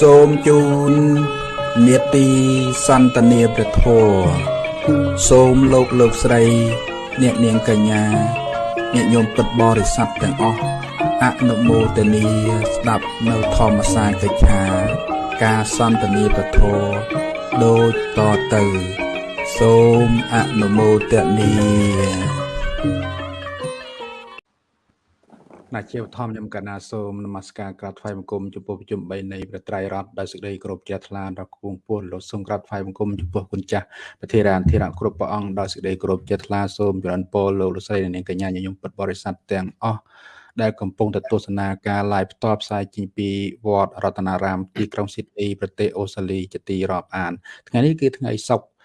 សូមជូននេតិសន្តានាព្រះធម៌សូមលោកលោកស្រី អ្នកនាងកញ្ញាញាតិញោមពុទ្ធបរិស័ទទាំងអស់អនុមោទនីស្ដាប់នៅធម្មសាកិច្ឆា ការសន្តានាព្រះធម៌ដូចតទៅ សូមអនុមោទនី ណាជាធម្មខ្ញុំកណាសូមនមស្ការក្រាបថ្វាយបង្គំចំពោះប្រជុំ3នៃព្រះត្រៃរតដោយសេចក្តីគោរពជ្រះថ្លាដល់គង់ពោះលោកសូមក្រាបថ្វាយបង្គំចំពោះគុណចាស់ប្រធារានធិរៈគ្រប់ព្រះអង្គដោយសេចក្តីគោរពជ្រះថ្លាសូមចរន្តពរលោកលោកស្រីនិងកញ្ញាញញឹមពុតបរិស័ទទាំងអស់ដែលកំពុងទៅទស្សនាការ live ផ្ទាល់ផ្សាយចេញពីវត្តរតនារាមទីក្រុងស៊ីដនីប្រទេសអូស្ត្រាលីជាទីរាប់អានថ្ងៃនេះគឺថ្ងៃសុក្រ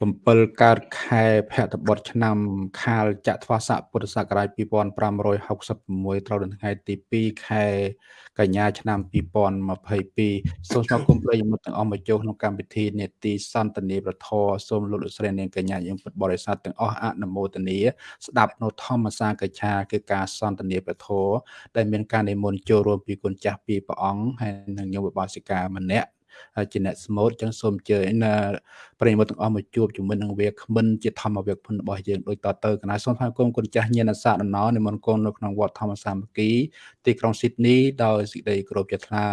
7កើតខែភទ្របទឆ្នាំ ខាលចត្វាស័កពុទ្ធសករាជ2566ត្រូវនៅថ្ងៃទី2ខែកញ្ញាឆ្នាំ2022សូមស្វាគមន៍ប្រិយមិត្តទាំងអស់មកចូលក្នុងកម្មវិធីនេតិសន្តានាប្រធរសូមលោកលោកស្រីនាងកញ្ញាយើងពុទ្ធបរិស័ទទាំងអស់អនុមោទនាស្ដាប់នៅធម្មសាកច្ឆាគឺការសន្តានាប្រធរដែលមានការនិមន្តចូលរួមពីគុណចាស់ពីព្រះអង្គហើយនិងញោមបបាសិកាម្នាក់ ជាអ្នកស្មូតចឹងសូមអញ្ជើញណាប្រិយមិត្តទាំងអស់មកជួបជាមួយនឹងវាគ្មិនជាធម្មវាគ្មិនរបស់យើងដូចតទៅកណាសូមថ្លែងគុំគុណចាស់ញាណសាដំណរនិមន្តគុំនៅក្នុងវត្តធម្មសាមគ្គីទីក្រុងស៊ីដនីដោយសេចក្តីគោរពជ្រះថ្លា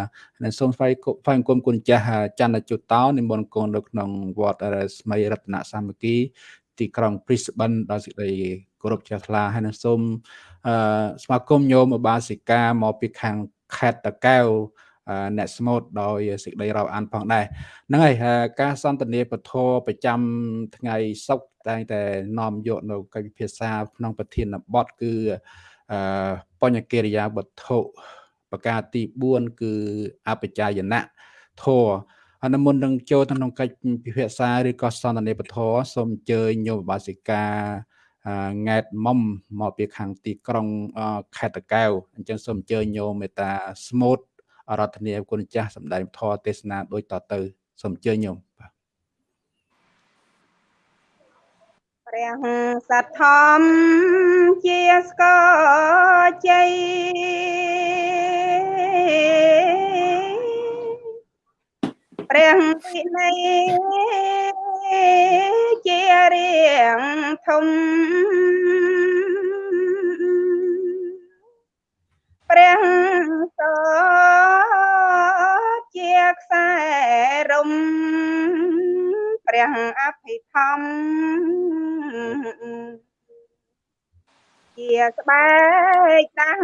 និងសូមថ្លែងថ្លែងគុំគុណចាស់ច័ន្ទជុតោនិមន្តគុំនៅក្នុងវត្តស្មីរតនសាមគ្គីទីក្រុង Brisbane ដោយសេចក្តីគោរពជ្រះថ្លាហើយនឹងសូមអឺស្វាគមន៍ញោមឧបាសិកាមកពីខាងខេត្តតាកែវ អ្នកស្មូតដោយសេចក្តីរាប់អានផងដែរហ្នឹងហើយការសន្ទនាពធប្រចាំថ្ងៃសុក្រតែងតែនាំយកនៅកិច្ចពិភាក្សាក្នុងប្រធានបទគឺអឺបញ្ញកិរិយាវត្ថុប្រការទី4គឺអបជាយណៈធរអនុមុននឹងចូលក្នុងកិច្ចពិភាក្សាឬក៏សន្ទនាពធសូមអញ្ជើញញោមបាសិកាង៉ែតមុំមកពីខាងទីក្រុងខេត្តតកែវអញ្ចឹងសូមអញ្ជើញញោមមេតាស្មូត អរតនីគុណចាស់សម្ដែងធម៌ទេសនាដូចតទៅសូមអញ្ជើញញោមបាទព្រះសត្វធម្មជាស្កជ័យព្រះវិន័យជារៀងធំ ព្រះសជាខ្សែរំព្រះអភិធម្មជាស្បែកដាំង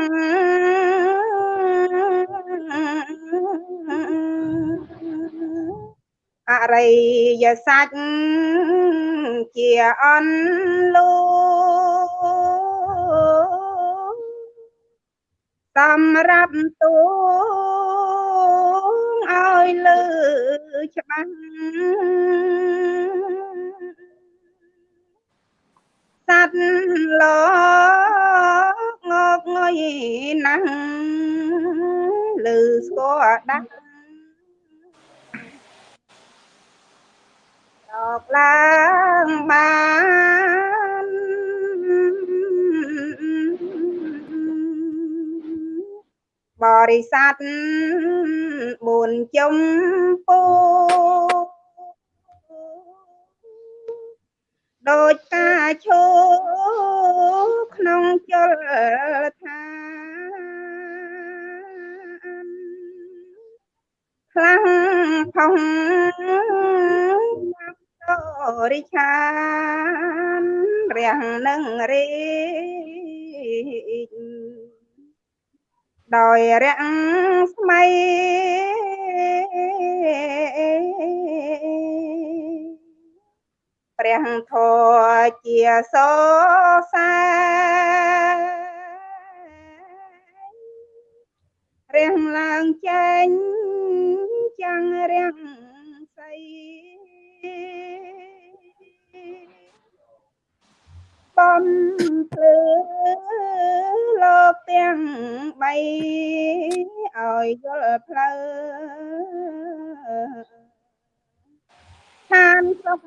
អរិយសច្ចជាអនលូ សម្រាប់ទូឲ្យលើច្បាស់សត្វលោកងកងុយណាស់លើស្គាល់ដាស់ដកឡើងបាន បរិស័ទ4ចំពោដោយការឈោក្នុងជលឋានខ្លាំងផុងរិឆានរះនឹងរី ដោយរាំងស្មៃព្រះធម៌ជាសសែរាំងឡើងចេញចាំងរាំងសៃ បំភ្លឺលោកទាំង3ឲ្យយល់ផ្លូវឋានសុខ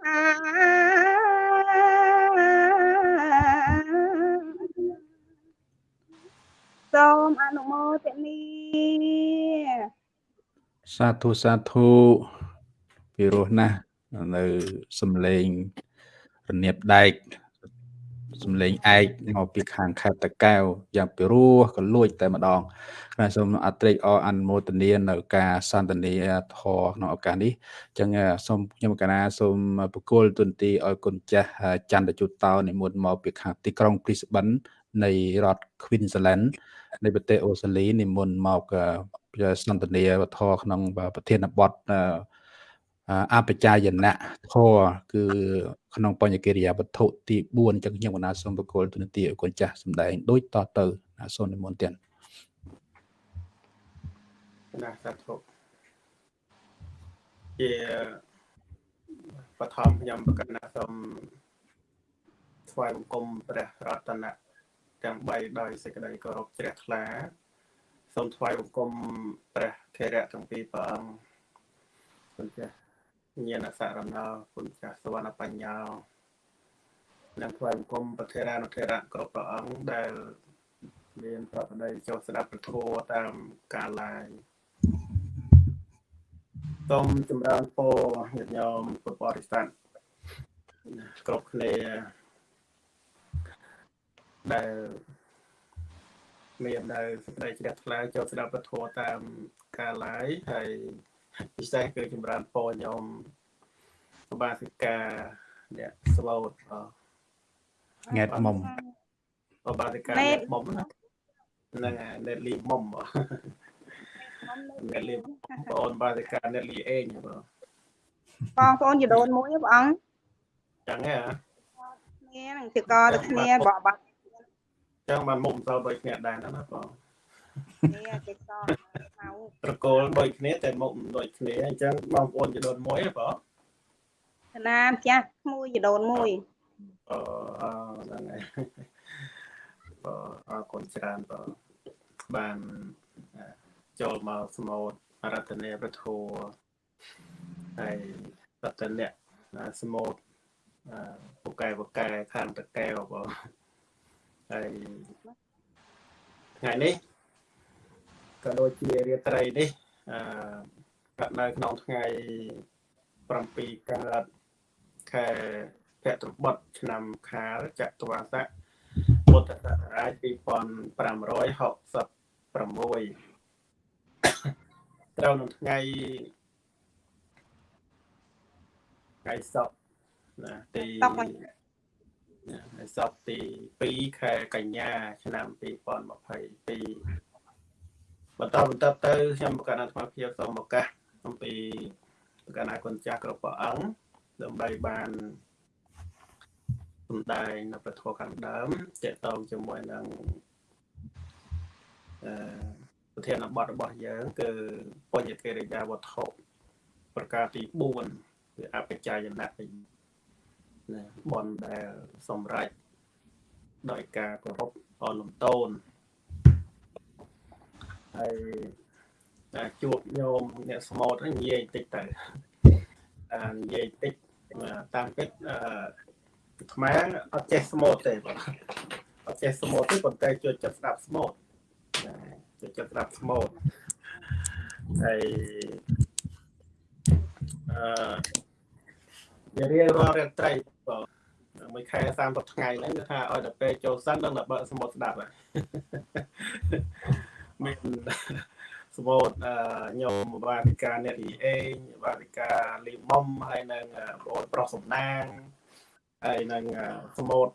ថាសូមអនុមោទនីសាធុសាធុពីរោះណាស់នៅសំឡេងរនៀបដែក សំឡេងឯកមកពីខាងខេត្តតកែវយ៉ាងពីរោះក៏លួចតែម្ដងខ្ញុំសូមអត្រេកអរអនុមោទនានៅការសន្ទនាធរក្នុងឱកាសនេះអញ្ចឹងសូមខ្ញុំកណាសូមបកគលទុនទីឲ្យគុណចាស់ច័ន្ទជុតតោនិមន្តមកពីខាងទីក្រុង Brisbane នៃរដ្ឋ Queensland នៃប្រទេសអូស្ត្រាលីនិមន្តមកសន្ទនាវធក្នុងប្រធានបទ អបជាយណៈធរគឺក្នុងបញ្ញកិរិយាវត្ថុទី4ចឹងខ្ញុំកណាសូមបកគលទុនទីឲ្យគុណចាស់សម្ដែងដូចតទៅសូមនិមន្តទៀតណាសាធុជាបឋមខ្ញុំប្រកាសណាសូមថ្វាយបង្គំព្រះរតនៈទាំង3ដោយសេចក្តីគោរពជ្រះថ្លាសូមថ្វាយបង្គំព្រះធរៈទាំងពីរព្រះអង្គគុណចាស់ ញាណសារណោគុណចាស់សវណ្ណបញ្ញានិងថ្វាយបង្គំប្រធេរានុធេរៈគ្រប់ព្រះអង្គដែលមានប្រកបដោយចូលស្ដាប់ពធតាមការឡាយសូមចម្រើនពរញាតិញោមពុទ្ធបរិស័ទគ្រប់គ្នាដែលមាននៅសេចក្តីជ្រះថ្លាចូលស្ដាប់ពធតាមការឡាយហើយ ពិសេសគឺចម្រើនពរញោមសបាសិកាអ្នកស្លូតង៉ែតមុំសបាសិកាអ្នកមុំហ្នឹងអ្នកលីមុំអ្នកលីបងអូនបាសិកាអ្នកលីអេងបងបងប្អូនជីដូនមួយបងអង្គចឹងហ៎គ្នានឹងជាកទៅគ្នាបបចឹងបានមុំទៅដូចគ្នាដែរណាបងនេះគេសមក ត្រកូលដូចគ្នាតែមុខដូចគ្នាអញ្ចឹងបងប្អូនជីដូនមួយហ៎បងណាម្ចាស់មួយជីដូនមួយអឺហ្នឹងហើយបងអរគុណច្រើនបងបានចូលមកស្មូតរតនេប្រធัวហើយរតនៈស្មូតពូកែពូកែខាងតកែវបងហើយថ្ងៃនេះ ក៏ដូចជារាត្រីនេះអឺកាត់នៅក្នុងថ្ងៃ7កើតខែភទ្របទឆ្នាំខាលចតុវាស័កពុទ្ធសករាជ2566ត្រូវនៅថ្ងៃថ្ងៃសុក្រណាទីថ្ងៃសុក្រទី2ខែកញ្ញា ឆ្នាំ2022 បន្តបន្តទៅខ្ញុំប្រកាសអាត្មាភាពសូមឱកាសអំពីប្រកាសអាគុណចាស់គ្រប់ព្រះអង្គដើម្បីបានសំដែងនៅប្រធមខាងដើមតកតងជាមួយនឹងអឺប្រធានបទរបស់យើងគឺបញ្ញកិរិយាវត្ថុប្រការទី4គឺអបច្ច័យណៈណាបនដែលសម្រេចដោយការគោរពអលំតូន ហើយតែជួបញោមអ្នកស្មូតនិយាយតិចទៅអានិយាយតិចតាមពិតអឺខ្មែរអត់ចេះស្មូតទេបងអត់ចេះស្មូតទេប៉ុន្តែជួយចិត្តស្ដាប់ស្មូតជួយចិត្តស្ដាប់ស្មូតហើយអឺរៀងរាល់រាត្រីបងមួយខែ30ថ្ងៃហ្នឹងគឺថាឲ្យតែពេលចូលសិនដល់បើស្មូតស្ដាប់ហើយ មានសវតញោមបាតិកាអ្នកលីអេងបាតិកាលីមុំហើយនឹងបងប្រុសសំណាងហើយនឹងសមុត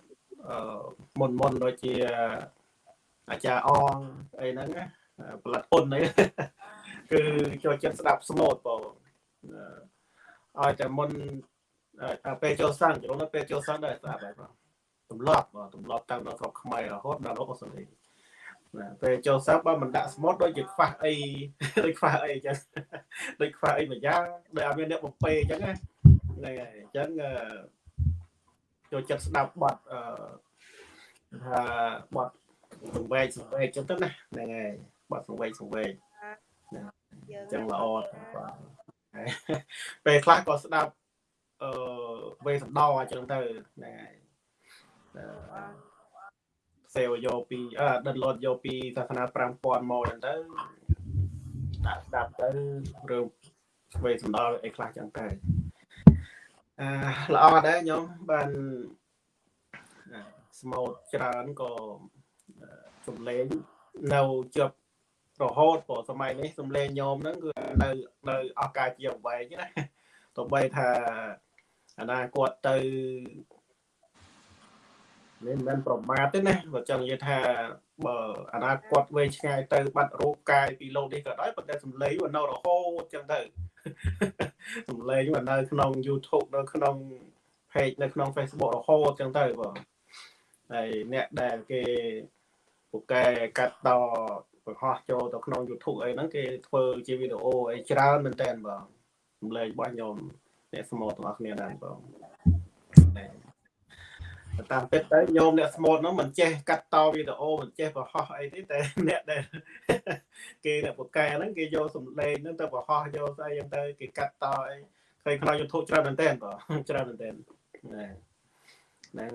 មុនមុនដូចជាអាចារ្យអងអីហ្នឹងផលិតពុនហ្នឹងគឺចូលចិត្តស្ដាប់ស្មូតបងឲ្យតែមុនពេលចូលសាំងចូលនៅពេលចូលសាំងដែរស្ដាប់ហើយបងទម្លាប់ទម្លាប់តាំងដល់ស្រុកខ្មែររហូតដល់អូស្ត្រាលី ណាពេលចូលសិស្សបើមិនដាក់ស្មូតដូចជាខ្វះអីដូចខ្វះអីអញ្ចឹងដូចខ្វះអីមួយយ៉ាងដូចអត់មានអ្នកបំពេអញ្ចឹងណាហ្នឹងហើយអញ្ចឹងចូលចិត្តស្ដាប់បទអឺថាបទសង្វេកសង្វេកអញ្ចឹងទៅណាហ្នឹងហើយបទសង្វេកសង្វេកណាអញ្ចឹងល្អបាទពេលខ្លះក៏ស្ដាប់អឺវេសន្តអញ្ចឹងទៅហ្នឹងហើយ sale យកពីអឺ download យកពីសាសនា5000មកហ្នឹងទៅដាក់ស្ដាប់ទៅរឿងស្វេសំដៅអីខ្លះចឹងទៅអឺល្អដែរខ្ញុំបានស្មូតច្រើនក៏សំឡេងនៅជាប់រហូតព្រោះសម័យនេះសំឡេងញោមហ្នឹងគឺនៅនៅអស់ការជាអ្វីណាទោះបីថាអនាគតទៅនេះ មិនមែនប្រមាទទេណាបើចង់និយាយថាបើអនាគតវែងឆ្ងាយទៅបាត់រូបកាយពីលោកនេះក៏ដោយប៉ុន្តែសំឡេងវានៅរហូតចឹងទៅសំឡេងវានៅក្នុង YouTube នៅក្នុង page នៅក្នុង Facebook រហូតចឹងទៅបងហើយអ្នកដែលគេពូកែកាត់តបង្ហោះចូលទៅក្នុង YouTube អីហ្នឹងគេធ្វើជាវីដេអូអីច្រើនមែនតើបងសំឡេងរបស់ខ្ញុំអ្នកស្មូតទាំងអស់គ្នាដែរបង តាមពិតទៅញោមអ្នកស្មូតហ្នឹងមិនចេះកាត់តវីដេអូមិនចេះបង្ហោះអីទេតែអ្នកដែលគេអ្នកបកកែហ្នឹងគេយកសំឡេងហ្នឹងទៅបង្ហោះយកស្អីហ្នឹងទៅគេកាត់តអីឃើញក្នុង YouTube ច្រើនមែនតើបងច្រើនមែនតើហ្នឹង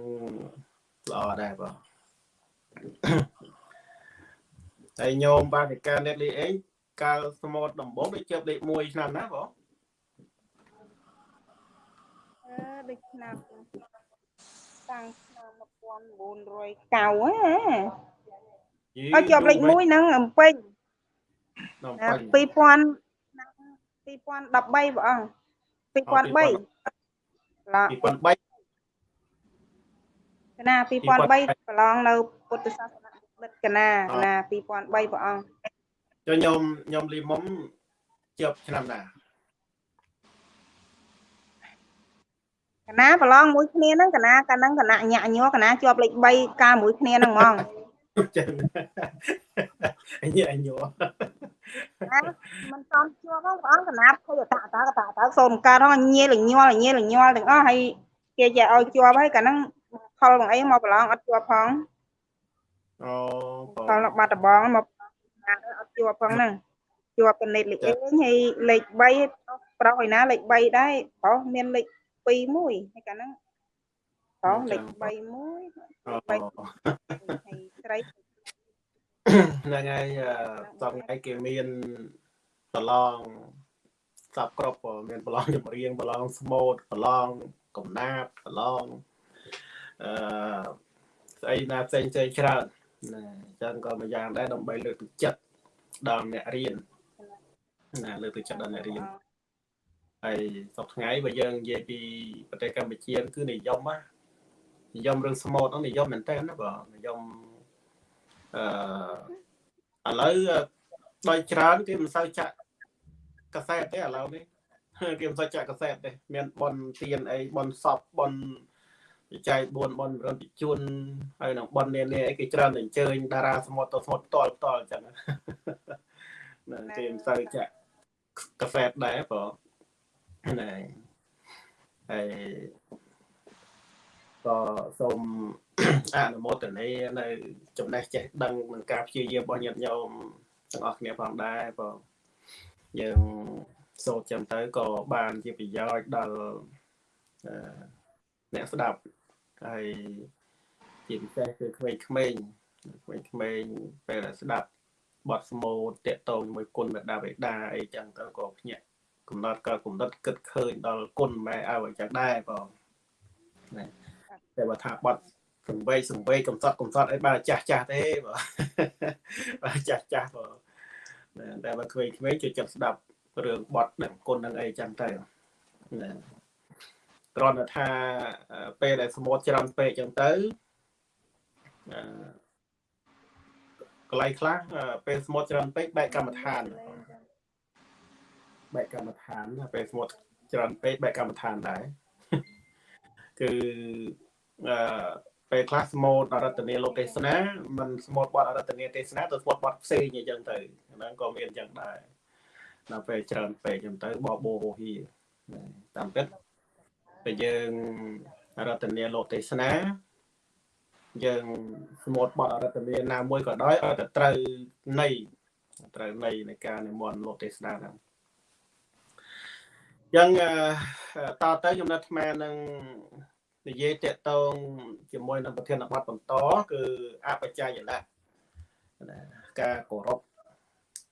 ល្អដែរបងហើយញោមបានពីការអ្នកលេខអេងកាលស្មូតដំបងដូចជាប់លេខ1ឆ្នាំណាបងអឺដូចឆ្នាំ តាំងឆ្នាំ1990ហ៎ហើយជាប់លេខ1ហ្នឹងអំពេញ2000 2013បងអង្គ2003ឡោ2003កណា2003ប្រឡងនៅពុទ្ធសាសនាបិទកណាកណា2003ព្រះអង្គចុះខ្ញុំខ្ញុំលីមុំជាប់ឆ្នាំណា កណាប្រឡងមួយគ្នាហ្នឹងកណាកាលហ្នឹងកណាញាក់ញ័រកណាជាប់លេខ3កាលមួយគ្នាហ្នឹងហ្មងចឹងអញអញញ័រមិនតំជាប់ហ្នឹងព្រះអង្គកណាភ័យអតតកតតសូមកើតហ្នឹងញៀលញ័រញៀលញ័រទាំងអស់ហើយគេចេះឲ្យជាប់ហើយកាលហ្នឹងខលបងអីមកប្រឡងអត់ជាប់ផងអូខលបាត់ដបងមកអត់ជាប់ផងហ្នឹងជាប់កណិតលេខអេងហើយលេខ3ប្រុសឯណាលេខ3ដែរប្រុសមានលេខ 2មួយហើយកាលហ្នឹងប្រុសលេខ3មួយ3ហើយស្រីហ្នឹងហើយសពថ្ងៃគេមានប្រឡងសពគ្រប់មានប្រឡងចម្រៀងប្រឡងស្មូតប្រឡងកំណាបប្រឡងអឺស្អីណាផ្សេងផ្សេងច្រើនណាអញ្ចឹងក៏មួយយ៉ាងដែរដើម្បីលើកទឹកចិត្តដល់អ្នករៀនណាលើកទឹកចិត្តដល់អ្នករៀន ហើយសប្ថ្ងៃបើយើងនិយាយពីប្រទេសកម្ពុជាគឺនិយមណានិយមរឿងស្មូតហ្នឹងនិយមមែនតើណាបងនិយមអឺឥឡូវដោយច្រើនគេមិនសូវចាក់កាសែតទេឥឡូវនេះគេមិនសូវចាក់កាសែតទេមានបនទៀនអីបនសពបនវិច័យ4បនរំតិជួនហើយនឹងបននានាអីគេច្រើនតែអញ្ជើញតារាសមុទ្រទៅសមុទ្រផ្ទាល់ផ្ទាល់អញ្ចឹងណាគេមិនសូវចាក់កាសែតដែរបង ណាហើយក៏សូមអនុមោទនានៅ ចំណេះចេះដឹងនឹងការព្យាយាមរបស់ញាតិញោមទាំងអស់គ្នាផងដែរបងយើងសូត្រចាំទៅក៏បានជាប្រយោជន៍ដល់អ្នកស្ដាប់ហើយជាពិសេសគឺក្មេងៗក្មេងៗពេលស្ដាប់បទស្មូតតកតងជាមួយគុណមេដាបេដាអីចឹងទៅក៏ភ្ញាក់ កំណត់ក៏កំណត់គិតឃើញដល់គុណម៉ែឲ្យចឹងដែរបងណាតែបើថាបទសង្វេកសង្វេកកំសត់កំសត់អីបានចាស់ចាស់ទេបងបានចាស់ចាស់បងតែបើក្មេងៗជួយចិត្តស្ដាប់រឿងបទដឹងគុណនឹងអីចឹងទៅណាគ្រាន់តែថាពេលដែលស្មូតច្រើនពេកចឹងទៅកន្លែងខ្លះពេលស្មូតច្រើនពេកបែកកម្មដ្ឋាន បែកកម្មដ្ឋានពេលស្មូតច្រើនពេកបែកកម្មដ្ឋានដែរគឺអឺពេលខ្លះស្មូតអរតនីលោកទេសនាมันស្មូតបទអរតនីទេសនាទៅស្មូតបទផ្សេងអញ្ចឹងទៅហ្នឹងក៏មានអញ្ចឹងដែរដល់ពេលច្រើនពេកអញ្ចឹងទៅបបោហោហៀតាមពិតតែយើងរតនាលោកទេសនាយើងស្មូតបទអរតនាណាមួយក៏ដោយឲ្យតែត្រូវន័យត្រូវន័យនៃការនិមន្តលោកទេសនាហ្នឹងអញ្ចឹងតទៅខ្ញុំនៅអាត្មានឹងនិយាយតកតងជាមួយនឹងប្រធានបទបន្តគឺអបច្ច័យណៈណាការគោរព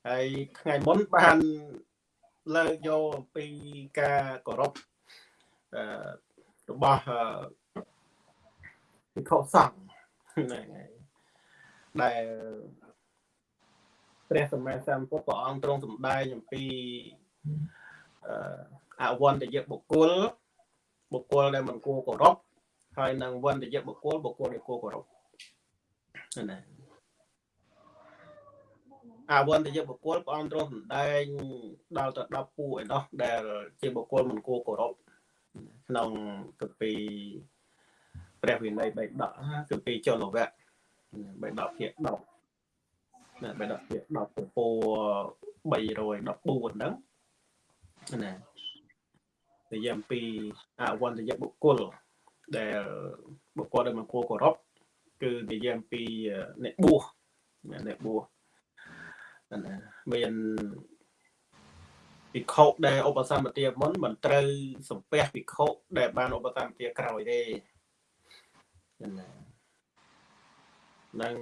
ហើយថ្ងៃមុនបានលើកយកអំពីការគោរពអឺរបស់ពិខុសង្ឃហ្នឹងហើយដែលព្រះសម្មាសម្ពុទ្ធព្រះអង្គទ្រង់សម្ដែងអំពីអ វន្តយបុគ្គលបុគ្គលដែលមិនគួរគោរពហើយនឹងវន្តយបុគ្គលបុគ្គលដែលគួរគោរពណាអវន្តយបុគ្គលព្រះអង្គទ្រង់សម្ដែងដល់ទៅ10ពួកឯនោះដែលជាបុគ្គលមិនគួរគោរពក្នុងគម្ពីរព្រះវិន័យបៃដកគម្ពីរចលវៈបៃដកភាគ10ណាបៃដកភាគ10ពពោ314ហ្នឹងណា និយាយអំពីអវន្តយបុគ្គលដែលបុគ្គលដែលមកគួរគោរពគឺនិយាយអំពីអ្នកបួសអ្នកបួសមានភិក្ខុដែលឧបសម្បទាមុនមិនត្រូវសំពះភិក្ខុដែលបានឧបសម្បទាក្រោយទេនឹង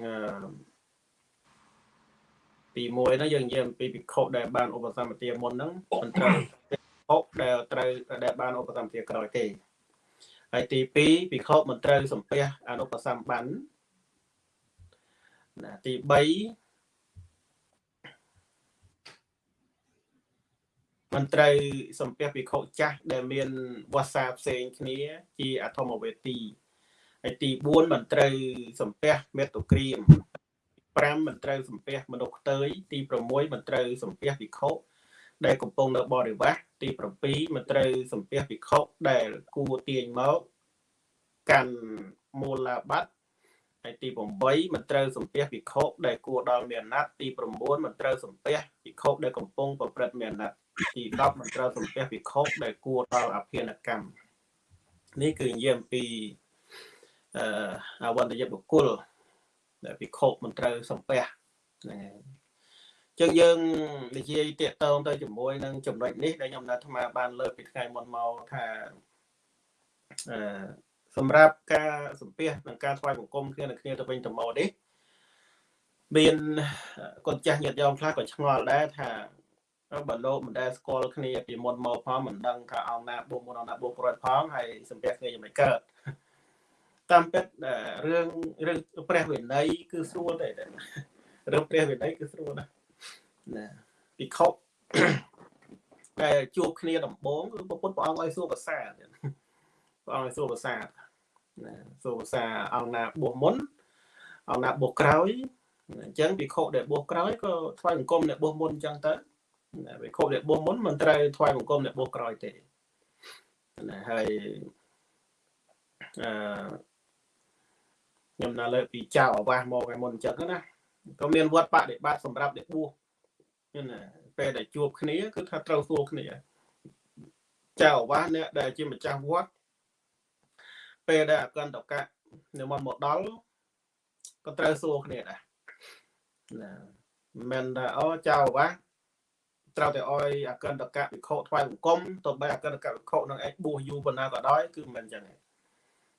ទីមួយហ្នឹងយើងនិយាយអំពីភិក្ខុដែលបានឧបសម្បទាមុនហ្នឹងមិនត្រូវទេ 6ដែលត្រូវដែលបានឧបសម្ភារក្រោយទេហើយទី2ភិក្ខុមិនត្រូវសំពះអនុបសម្បានណាទី3មិនត្រូវសំពះភិក្ខុចាស់ដែលមានវាសាផ្សេងគ្នា ជាអធម្មវេទីហើយទី4មិនត្រូវសំពះមេតុក្រៀម5មិនត្រូវសំពះមនុស្សខ្ទើយទី6មិនត្រូវសំពះភិក្ខុ ដែលកំពុងនៅបរិវាសទី7មិនត្រូវសំពះភិក្ខុដែលគួទាញមកកាន់មូលាបត្តិហើយទី8មិនត្រូវសំពះភិក្ខុដែលគួរដល់មានអាណត្តិទី9មិនត្រូវសំពះភិក្ខុដែលកំពុងប្រព្រឹត្តមានអាណត្តិទី10មិនត្រូវសំពះភិក្ខុដែលគួរដល់អភិនកម្មនេះគឺនិយាយអំពីអឺអវន្តយបុគ្គលដែលភិក្ខុមិនត្រូវសំពះហ្នឹងហើយ ចឹងយើងនិយាយតាកតងទៅជាមួយនឹងចំណុចនេះដែលខ្ញុំនៅអាត្មាបានលើកពីថ្ងៃមុនមកថាអឺសម្រាប់ការសំពះនិងការថ្វាយបង្គំគ្នានឹងគ្នាទៅវិញទៅមកនេះមានកូនចាស់ញាតិញោមខ្លះក៏ឆ្ងល់ដែរថាបើលោកមិនដែលស្គាល់គ្នាពីមុនមកផងមិនដឹងថាអង្គណាបួសមុនអង្គណាបួសក្រោយផងហើយសំពះគ្នាយ៉ាងម៉េចកើតតាមពិតរឿងរឿងព្រះវិន័យគឺស្រួលទេរឿងព្រះវិន័យគឺស្រួលណាស់ ណាពិខុតែជួបគ្នាដំបងគឺពុទ្ធព្រះអង្គឲ្យសួរភាសាព្រះអង្គឲ្យសួរភាសាណាសួរភាសាអង្គណាបួសមុនអង្គណាបួសក្រោយអញ្ចឹងពិខុដែលបួសក្រោយក៏ថ្វាយបង្គំអ្នកបួសមុនអញ្ចឹងទៅវិខុអ្នកបួសមុនមិនត្រូវថ្វាយបង្គំអ្នកបួសក្រោយទេណាហើយអឺខ្ញុំនៅលើពីចៅអាវាសមកឯមុនអញ្ចឹងណាក៏មានវត្តបដិបត្តិសម្រាប់អ្នកបួស ណាពេលដែលជួបគ្នាគឺថាត្រូវសួរគ្នាចៅអាវាសអ្នកដែលជាម្ចាស់វត្តពេលដែលអកន្តកៈនិមន្តមកដល់ក៏ត្រូវសួរគ្នាដែរណាមិនថាអូចៅអាវាសត្រូវតែអោយអកិនតកៈវិខថ្វាយបង្គំទៅបីអកិនតកៈវិខនឹងឯងបួសយូរប៉ុណ្ណាក៏ដោយគឺមិនអញ្ចឹងទេ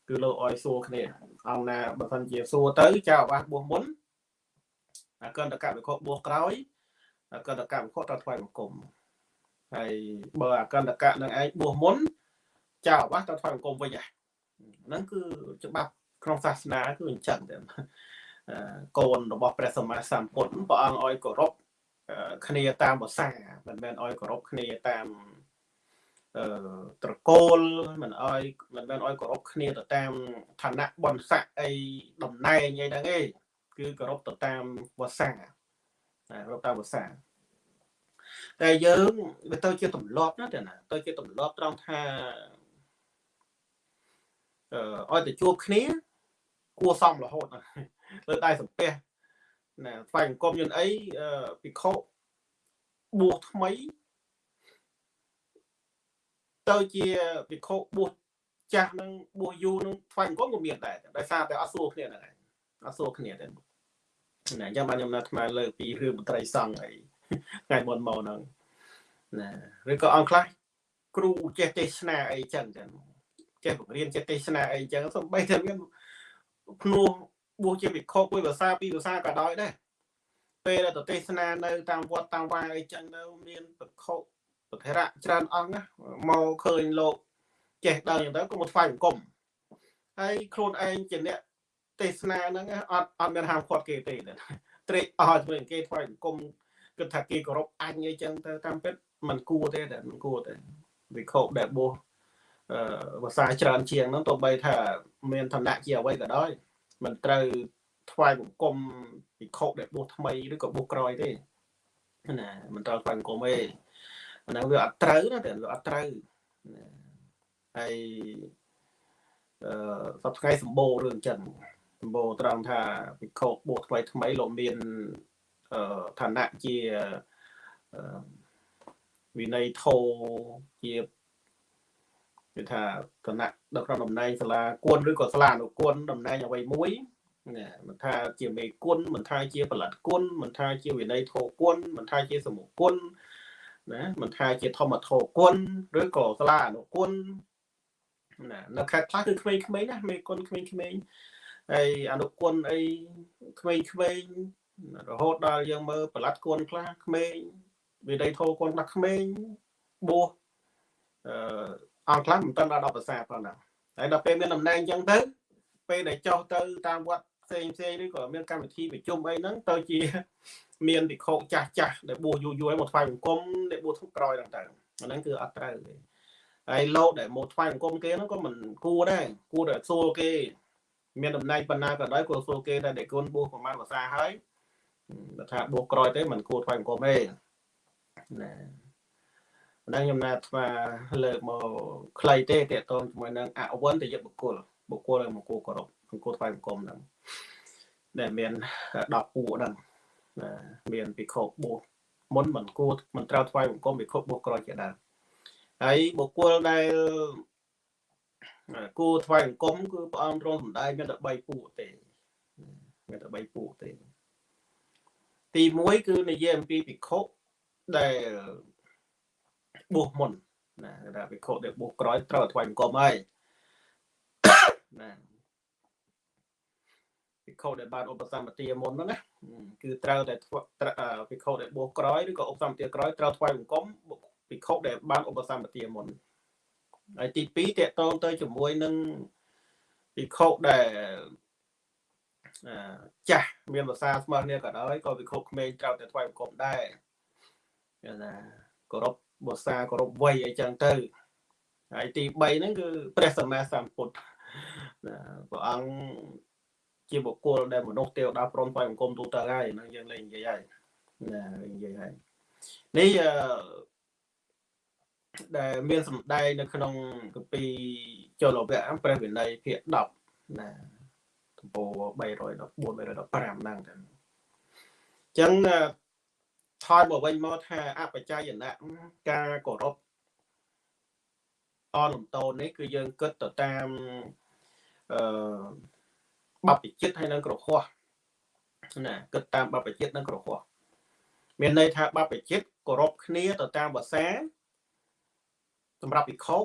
គឺលោកអោយសួរគ្នាអង្គណាបើសិនជាសួរទៅចៅអាវាសបួសមុនអកិនតកៈវិខបួសក្រោយ អកិនតកៈវិខត្រូវថ្វាយបង្គំហើយបើអកិនតកៈនឹងឯងបួសមុនចៅអាវាសត្រូវថ្វាយបង្គំវិញហ្នឹងគឺច្បាប់ក្នុងសាសនាគឺអញ្ចឹងតែកូនរបស់ព្រះសម្មាសម្ពុទ្ធព្រះអង្គអោយគោរពគ្នាតាមភាសាមិនមែនឲ្យគោរពគ្នាតាមអឺត្រកូលមិនអោយមិនមែនឲ្យគោរពគ្នាទៅតាមឋានៈបនស័កអីតំណែងអីហ្នឹងឯងគឺគោរពទៅតាមភាសា គោរពតាមភាសាតែយើងវាទៅជាទម្លាប់ណាតែណាទៅជាទម្លាប់ត្រង់ថាអឺឲ្យទៅជួបគ្នា គួសមរហូតលើតែសំពះណាថ្វាយអង្គមយន្តអីពិខុបួសថ្មីទៅជាពិខុបួសចាស់នឹងបួសយូរនឹងថ្វាយអង្គមក៏មានដែរដោយសារតែអត់សួរគ្នាហ្នឹងអត់សួរគ្នាទេ ណាអញ្ចឹងបានខ្ញុំនៅថ្មលើកពីរឿងមន្ត្រីសង្ឃអីថ្ងៃមុនមកហ្នឹងណាឬក៏អង្គខ្លះគ្រូចេះទេសនាអីចឹងចឹងចេះបង្រៀនចេះទេសនាអីចឹងសំបីតែមានភ្នោះបួសជាវិខមួយភាសាពីរភាសាក៏ដោយដែរពេលដែលទៅទេសនានៅតាមវត្តតាមវាយអីចឹងទៅមានវិខប្រធរៈច្រើនអង្គណាមកឃើញលោកចេះដល់ចឹងទៅក៏មកថ្វាយបង្គំហើយខ្លួនឯងជាអ្នក ទេសនាហ្នឹងអត់អត់មានហាមឃាត់គេទេត្រេកអរជាមួយគេថ្វាយបង្គំគិតថាគេគោរពអញអីចឹងទៅតាមពិតมันគួរទេតែมันគួរទេវិខដែលបួសអឺភាសាច្រើនជាងហ្នឹងទោះបីថាមានឋានៈជាអ្វីក៏ដោយมันត្រូវថ្វាយបង្គំវិខដែលបួសថ្មីឬក៏បួសក្រោយទេណាมันត្រូវថ្វាយបង្គំទេអាហ្នឹងវាអត់ត្រូវណាតែវាអត់ត្រូវហើយអឺសប្តាហ៍ថ្ងៃសម្បូររឿងចឹង សម្បូរត្រង់ថាវិខបួសថ្មីថ្មីលោកមានអឺឋានៈជាអឺវិន័យធោជាគឺថាគណៈដឹកនាំតំណែងសាលាគុណឬក៏សាលាអនុគុណតំណែងអ្វីមួយណាមិនថាជាមេគុណមិនថាជាផលិតគុណមិនថាជាវិន័យធោគុណមិនថាជាសមុគុណណាមិនថាជាធម្មធោគុណឬក៏សាលាអនុគុណណានៅខេត្តខ្លះគឺក្មេងៗណាមេគុណក្មេងៗ ហើយអនុគុណអីក្មេងៗរហូតដល់យើងមើលផលិតគុណខ្លះក្មេងវិន័យធោគុណខ្លះក្មេងបួសអឺអង្គខ្លះមិនទាន់ដល់10ភាសាប៉ុណ្ណាហើយដល់ពេលមានតំណែងអញ្ចឹងទៅពេលដែលចុះទៅតាមវត្តផ្សេងផ្សេងឬក៏មានកម្មវិធីប្រជុំអីហ្នឹងទៅជាមានវិខោចាស់ចាស់ដែលបួសយូរយូរឲ្យមកថ្វាយបង្គំដែលបួសធុកក្រោយហ្នឹងទៅអាហ្នឹងគឺអត់ត្រូវទេហើយលោកដែលមកថ្វាយបង្គំគេហ្នឹងក៏មិនគួរដែរគួរតែសួរគេ មានតំណែងបណ្ណាក៏ដោយគួរសួរគេដែលគុណបួសប្រមាណភាសាហើយបើថាបួសក្រោយទេមិនគួរថ្វាយបង្គំទេណាម្ដងខ្ញុំណាថ្មលើកមកខ្លីទេតកតងជាមួយនឹងអវន្តយបុគ្គលបុគ្គលមកគួរគោរពអង្គថ្វាយបង្គំហ្នឹងដែលមាន10ពួកហ្នឹងមានពិខុបួសមុនមិនគួរមិនត្រូវថ្វាយបង្គំពិខុបួសក្រោយជាដើមហើយបុគ្គលដែល គួរថ្វាយបង្គំគឺព្រះអង្គទ្រង់សម្ដែងមានតែ3ពួកទេមានតែ3ពួកទេទី1គឺនិយាយអំពីពិខុដែលបួសមុនណាថាវិខុដែលបួសក្រោយត្រូវថ្វាយបង្គំហើយណាវិខុដែលបានឧបសម្បទាមុនហ្នឹងណាគឺត្រូវតែវិខុដែលបួសក្រោយឬក៏ឧបសម្បទាក្រោយត្រូវថ្វាយបង្គំវិខុដែលបានឧបសម្បទាមុន ហើយទី2តកតងទៅជាមួយនឹងវិខុដែលចាស់មានភាសាស្មើគ្នាក៏ដោយក៏វិខុក្មេងត្រូវតែថ្វាយបង្គំដែរណាគោរពបុស្សាគោរពវ័យអីចឹងទៅហើយទី3ហ្នឹងគឺព្រះសម្មាសម្ពុទ្ធព្រះអង្គជាបុគ្គលដែលមនុស្សទេវតាព្រមថ្វាយបង្គំទូទៅហើយហ្នឹងយើងលេងនិយាយហើយណានិយាយហើយនេះអឺ ដែលមានសម្ដែងនៅក្នុងគម្ពីរចលវៈព្រះវិន័យភាគ10ណាទំព័រ314 315ហ្នឹងទៅអញ្ចឹងថយមកវិញមកថាអបច្ច័យណៈការគោរពអនលំតូននេះគឺយើងគិតទៅតាមអឺបព្វជិតហើយនឹងក្រហោះណាគិតតាមបព្វជិតនិងក្រហោះមានន័យថាបព្វជិតគោរពគ្នាទៅតាមភាសា សម្រាប់វិខោ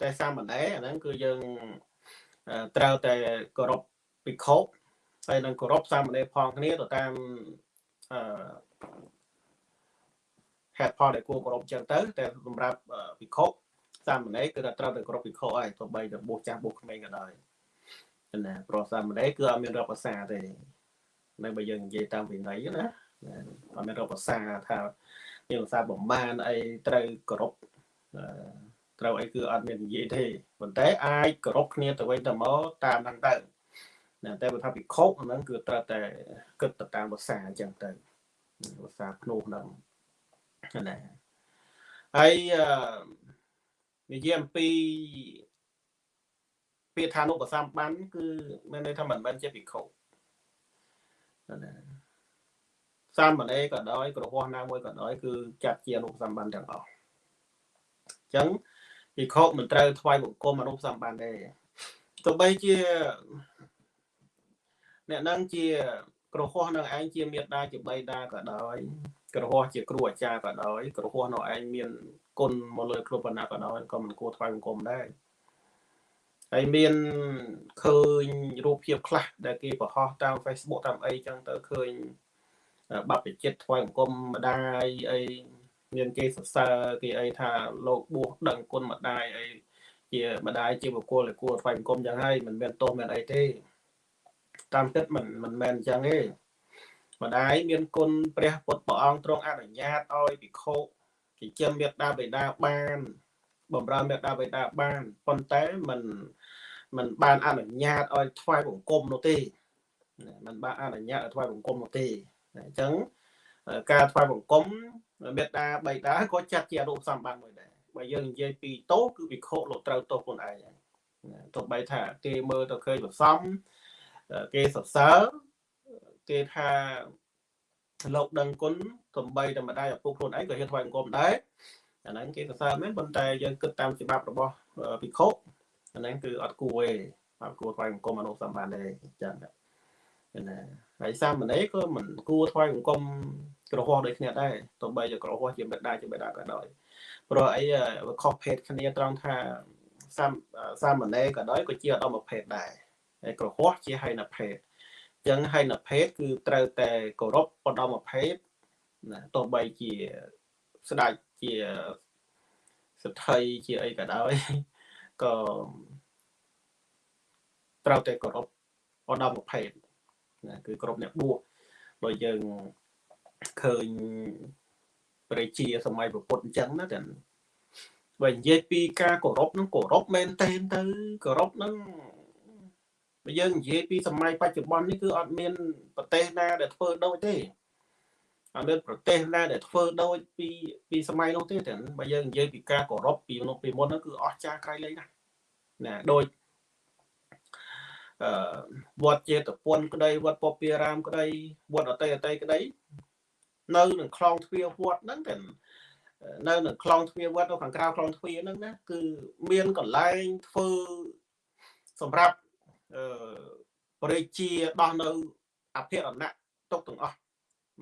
តែសាមណេរអាហ្នឹងគឺយើងត្រូវតែគោរពវិខោហើយនឹងគោរពសាមណេរផងគ្នាទៅតាមអឺហេតុផលដែលគួរគោរពចឹងទៅតែសម្រាប់វិខុសាមណេរគឺថាត្រូវតែគោរពវិខុហើយទោះបីតែបួសចាស់បួសក្មេងក៏ដោយណាព្រោះសាមណេរគឺអត់មានរកភាសាទេនៅបើយើងនិយាយតាមវិន័យណាអត់មានរកភាសាថាមានភាសាប្រមាណអីត្រូវគោរព ត្រូវអីគឺអត់មាននិយាយទេប៉ុន្តែអាចគោរពគ្នាទៅវិញទៅមកតាមហ្នឹងទៅណាតែបើថាពិខុហ្នឹងគឺត្រូវតែគិតទៅតាមភាសាអញ្ចឹងទៅភាសាភ្នោះហ្នឹងណាហើយនិយាយអំពីពាក្យថានុបសម្បានគឺមានន័យថាមិនមែនជាភិក្ខុណាសាមណេរក៏ដោយក្រហោះណាមួយក៏ដោយគឺចាត់ជាអនុសម្បានទាំងអស់អញ្ចឹង ភិក្ខុមិនត្រូវថ្វាយបង្គំអនុសម្បានទេទោះបីជាអ្នកនឹងជាក្រហោះនឹងឯងជាមេដាជាបៃតាក៏ដោយក្រហោះជាគ្រូអាចារ្យក៏ដោយក្រហោះនៅឯងមានគុណមកលើគ្រប់បណ្ណាក៏ដោយក៏មិនគួរថ្វាយបង្គំដែរហើយមានឃើញរូបភាពខ្លះដែលគេបង្ហោះតាម Facebook តាមអីចឹងទៅឃើញបព្វជិតថ្វាយបង្គំម្ដាយអី មានគេសរសើរគេអីថាលោកបួសដឹងគុណម្ដាយអីជាម្ដាយជាបុគ្គលដែលគួរថ្វាយបង្គំចឹងហើយមិនមែនទោសមានអីទេតាមពិតមិនមិនមែនចឹងទេម្ដាយមានគុណព្រះពុទ្ធព្រះអង្គទ្រង់អនុញ្ញាតឲ្យភិក្ខុចិញ្ចឹមមេត្តាបិតាបានបំរើមេត្តាបិតាបានប៉ុន្តែមិនមិនបានអនុញ្ញាតឲ្យថ្វាយបង្គំនោះទេមិនបានអនុញ្ញាតឲ្យថ្វាយបង្គំនោះទេអញ្ចឹងការថ្វាយបង្គំ មេត្តាបិតាក៏ចាត់ជាអនុសម្បត្តិមួយដែរបើយើងនិយាយពីទោសគឺវិខុលោកត្រូវទោសខ្លួនឯងហើយទោះបីថាគេមើលទៅឃើញប្រសំគេសរសើរគេថាលោកដឹងគុណសំបីតែម្ដាយឪពុកខ្លួនឯងក៏ហ៊ានថ្វាយបង្គំដែរអាហ្នឹងគេសរសើរមែនប៉ុន្តែយើងគិតតាមច្បាប់របស់ភិក្ខុអាហ្នឹងគឺអត់គួរទេអត់គួរថ្វាយបង្គំអនុសម្បានទេអញ្ចឹង ណាហើយសាមណេរក៏មិនគួរថ្វាយបង្គំក្រហោះដូចគ្នាដែរទោះបីជាក្រហោះជាបិតាជាបិតាក៏ដោយព្រោះអីវាខុសភេទគ្នាត្រង់ថាសាមសាមណេរក៏ដោយក៏ជាអត្តមភេទដែរហើយក្រហោះជាហៃនភេទអញ្ចឹងហៃនភេទគឺត្រូវតែគោរពឧត្តមភេទណាទោះបីជាស្ដេចជាសទ្ធិជាអីក៏ដោយក៏ត្រូវតែគោរពឧត្តមភេទ ណាគឺគ្រប់អ្នកបួសបើយើងឃើញព្រះជាសម័យពុទ្ធអញ្ចឹងណាតែបើនិយាយពីការគោរពហ្នឹងគោរពមែនតែនទៅគោរពហ្នឹងបើយើងនិយាយពីសម័យបច្ចុប្បន្ននេះគឺអត់មានប្រទេសណាដែលធ្វើដូចទេអត់មានប្រទេសណាដែលធ្វើដូចពីពីសម័យនោះទេតែបើយើងនិយាយពីការគោរពពីនោះពីមុនហ្នឹងគឺអស្ចារ្យក្រៃលែងណាស់ណាដូចអឺ វត្តចេតពុនក្តីវត្តពពារាមក្តីវត្តអតីអតីក្តីនៅនឹងខ្លងទ្វារវត្តហ្នឹងតែនៅនឹងខ្លងទ្វារវត្តនៅខាងក្រៅខ្លងទ្វារហ្នឹងណាគឺមានកន្លែងធ្វើសម្រាប់អឺព្រះជាដោះនៅអភិរណៈទុកទាំងអស់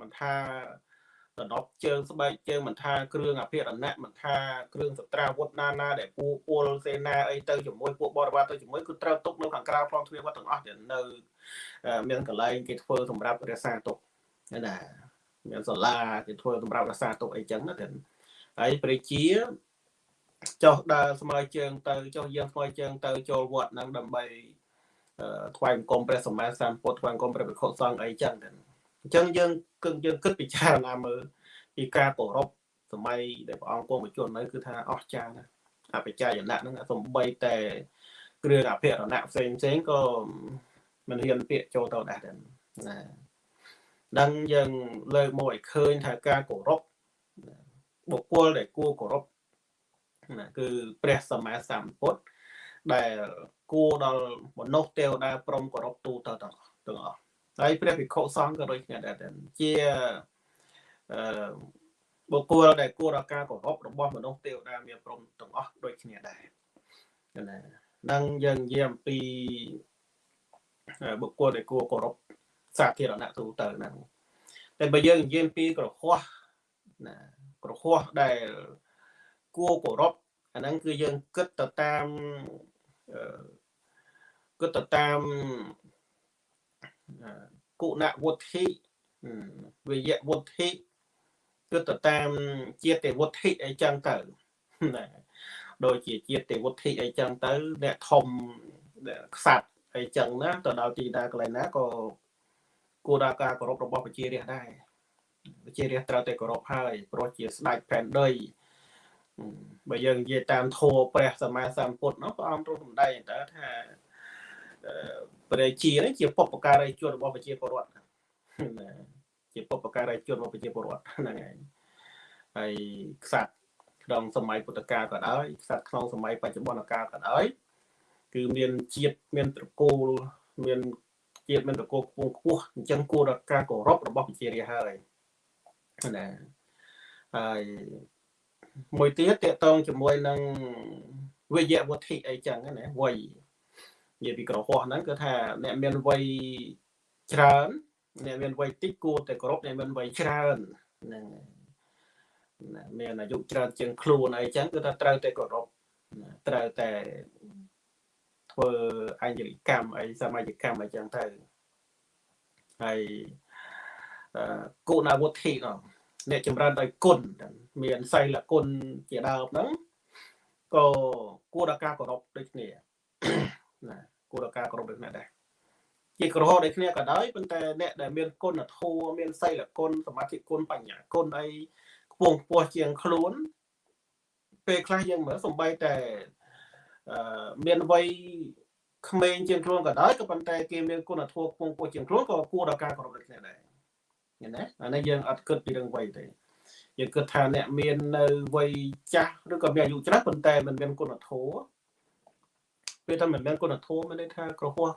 មិនថា ដណ្ដប់ជើងស្បែកជើងមិនថាគ្រឿងអភិរណៈមិនថាគ្រឿងសត្រាវុធណាណាដែលពូពលសេនាអីទៅជាមួយពួកបរិវារទៅជាមួយគឺត្រូវទុកនៅខាងក្រៅខ្លងទ្វារវត្តទាំងអស់ដែលនៅមានកន្លែងគេធ្វើសម្រាប់រក្សាទុកណាមានសាលាគេធ្វើសម្រាប់រក្សាទុកអីចឹងណាតែហើយព្រះជាចុះដើរស្មើជើងទៅចុះយើងស្មើជើងទៅចូលវត្តហ្នឹងដើម្បីថ្វាយបង្គំព្រះសម្មាសម្ពុទ្ធថ្វាយបង្គំព្រះភិក្ខុសង្ឃអីចឹងតែ អញ្ចឹងយើងគឺយើងគិតពិចារណាមើលពីការគោរពសម័យដែលព្រះអង្គគង់បញ្ជននៅគឺថាអស្ចារ្យណាស់អបច្ច័យណៈហ្នឹងសំបីតែគ្រឿងអភិរណៈផ្សេងផ្សេងក៏មិនហ៊ានពាក្យចូលទៅដែរណាដឹងយើងលើកមកឲ្យឃើញថាការគោរពបុគ្គលដែលគួរគោរពណាគឺព្រះសម្មាសម្ពុទ្ធដែលគួរដល់មនុស្សទេវតាព្រមគោរពទូទៅទាំងទាំងអស់ ហើយព្រះភិក្ខុសង្ឃក៏ដូចគ្នាដែរជាអឺបុគ្គលដែលគួរដល់ការគោរពរបស់មនុស្សទេវតាមានព្រមទាំងអស់ដូចគ្នាដែរណានឹងយើងនិយាយអំពីបុគ្គលដែលគួរគោរពសាធារណៈទូទៅហ្នឹងតែបើយើងនិយាយពីក្រហោះណាក្រហោះដែលគួរគោរពអាហ្នឹងគឺយើងគិតទៅតាមគិតទៅតាម គុណវុទ្ធិវិយវុទ្ធិគិតទៅតាមជាតិវុទ្ធិអីចឹងទៅណាដូចជាជាតិវុទ្ធិអីចឹងទៅ អ្នកធំខ្សាត់អីចឹងណាទៅដល់ទីណាកន្លែងណាក៏គួរដល់ការគោរពរបស់ប្រជារាស្ត្រដែរប្រជារាស្ត្រត្រូវតែគោរពហើយព្រោះជាស្ដេចផែនដីបើយើងនិយាយតាមធម៌ព្រះសម្មាសម្ពុទ្ធនោះព្រះអង្គទ្រង់សម្ដែងតើថា ព្រះជានេះជាពុព្វការីជនរបស់ប្រជាពលរដ្ឋជាពុព្វការីជនរបស់ប្រជាពលរដ្ឋហ្នឹងឯងហើយខ្សាត់ក្នុងសម័យពុទ្ធកាលក៏ដោយខ្សាត់ក្នុងសម័យបច្ចុប្បន្នកាលក៏ដោយគឺមានជាតិមានត្រកូលមានជាតិមានត្រកូលខ្ពស់ខ្ពស់អញ្ចឹងគួរដល់ការគោរពរបស់ប្រជារាស្ត្រហើយណាហើយមួយទៀតតកតងជាមួយនឹងវិយវត្ថិអីចឹងណាវ័យ និយាយពីក្រហោះហ្នឹងគឺថាអ្នកមានវ័យច្រើនអ្នកមានវ័យតិចគួរតែគោរពអ្នកមានវ័យច្រើនហ្នឹងមានអាយុច្រើនជាងខ្លួនអីចឹងគឺថាត្រូវតែគោរពត្រូវតែធ្វើអញ្ញលកម្មអីសមាជកម្មអីចឹងទៅហើយអឺគុណវុធិនោះអ្នកចម្រើនដោយគុណមានសីលគុណជាដើមហ្នឹងក៏គួរដល់ការគោរពដូចគ្នាណា គួរដល់ការគោរពដូចគ្នាដែរជាក្រហមដូចគ្នាក៏ដោយប៉ុន្តែអ្នកដែលមានគុណធម៌មានសីលគុណសមាធិគុណបញ្ញាគុណអីខ្ពងខ្ពស់ជាងខ្លួនពេលខ្លះយើងមើលសំបីតែអឺមានវ័យក្មេងជាងខ្លួនក៏ដោយក៏ប៉ុន្តែគេមានគុណធម៌ខ្ពង់ខ្ពស់ជាងខ្លួនក៏គួរដល់ការគោរពដូចគ្នាដែរឃើញទេអានេះយើងអត់គិតពីរឿងវ័យទេយើងគិតថាអ្នកមាននៅវ័យចាស់ឬក៏មានអាយុច្រើនប៉ុន្តែមិនមានគុណធម៌ ពេលថាមិនមានគុណធម៌មានន័យថាក្រហម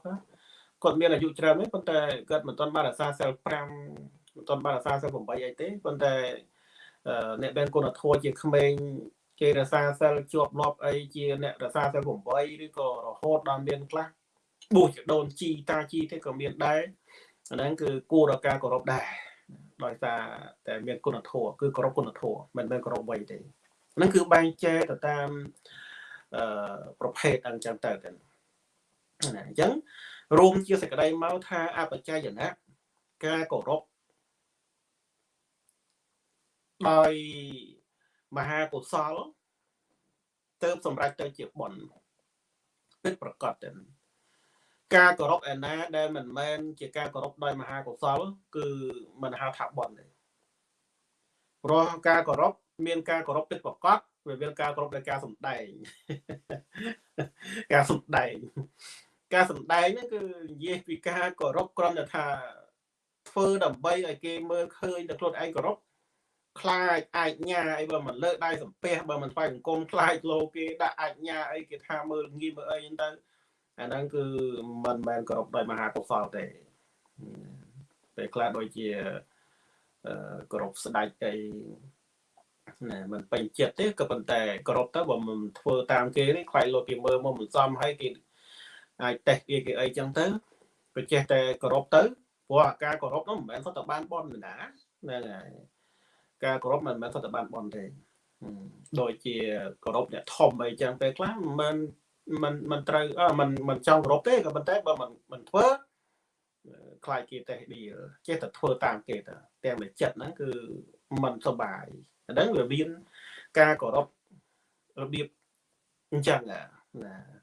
គាត់មានអាយុច្រើនទេប៉ុន្តែគាត់មិនទាន់បានរក្សាសិល5មិនទាន់បានរក្សាសិល8អីទេប៉ុន្តែអ្នកមានគុណធម៌ជាក្មេងគេរក្សាសិលជាប់លាប់អីជាអ្នករក្សាសិល8ឬក៏រហូតដល់មានខ្លះបួសជាដូនជីតាជីទេក៏មានដែរអាហ្នឹងគឺគួរដល់ការគោរពដែរដោយសារតែមានគុណធម៌គឺគោរពគុណធម៌មិនមែនគោរពវ័យទេហ្នឹងគឺបែងចែកទៅតាមអឺ ប្រភេទអញ្ចឹងទៅទៅណាអញ្ចឹងរួមជាសេចក្តីមកថាអបច្ច័យណៈការគោរពដោយមហាកុសលទៅសម្រេចទៅជាបុណ្យពិតប្រកបទៅការគោរពឯណាដែលមិនមែនជាការគោរពដោយមហាកុសល គឺមិនហៅថាបុណ្យទេព្រោះការគោរពមានការគោរពពិតប្រកប វាមានការគោរពដោយការសំដែងការសំដែងការសំដែងហ្នឹងគឺនិយាយពីការគោរពគ្រាន់តែថាធ្វើដើម្បីឲ្យគេមើលឃើញតែខ្លួនឯងគោរពខ្លាចអាចញាអីបើមិនលើកដៃសំពះបើមិនថ្វាយបង្គំខ្លាចលោគេដាក់អាចញាអីគេថាមើលងាយមើលអីហ្នឹងទៅអាហ្នឹងគឺមិនមែនគោរពដោយមហាកុសលទេពេលខ្លះដូចជាគោរពស្ដេចអី ណាមិនពេញចិត្តទេក៏ប៉ុន្តែគោរពទៅបើមិនធ្វើតាមគេនេះខ្លាចលោកគេមើលមកមិនសមហើយគេអាចតេស្តគេគេអីចឹងទៅក៏ចេះតែគោរពទៅព្រោះអាការគោរពនោះមិនមែនសុទ្ធតែបានបនណាហ្នឹងហើយការគោរពមិនមែនសុទ្ធតែបានបនទេដូចជាគោរពអ្នកធំអីចឹងពេលខ្លះមិនមិនមិនត្រូវអឺមិនមិនចង់គោរពទេក៏ប៉ុន្តែបើមិនមិនធ្វើខ្លាចគេតេះឌីចេះតែធ្វើតាមគេទៅទាំងតែចិត្តហ្នឹងគឺមិនសុបាយអា ហ្នឹងវាមានការគោរពរបៀបអញ្ចឹងណា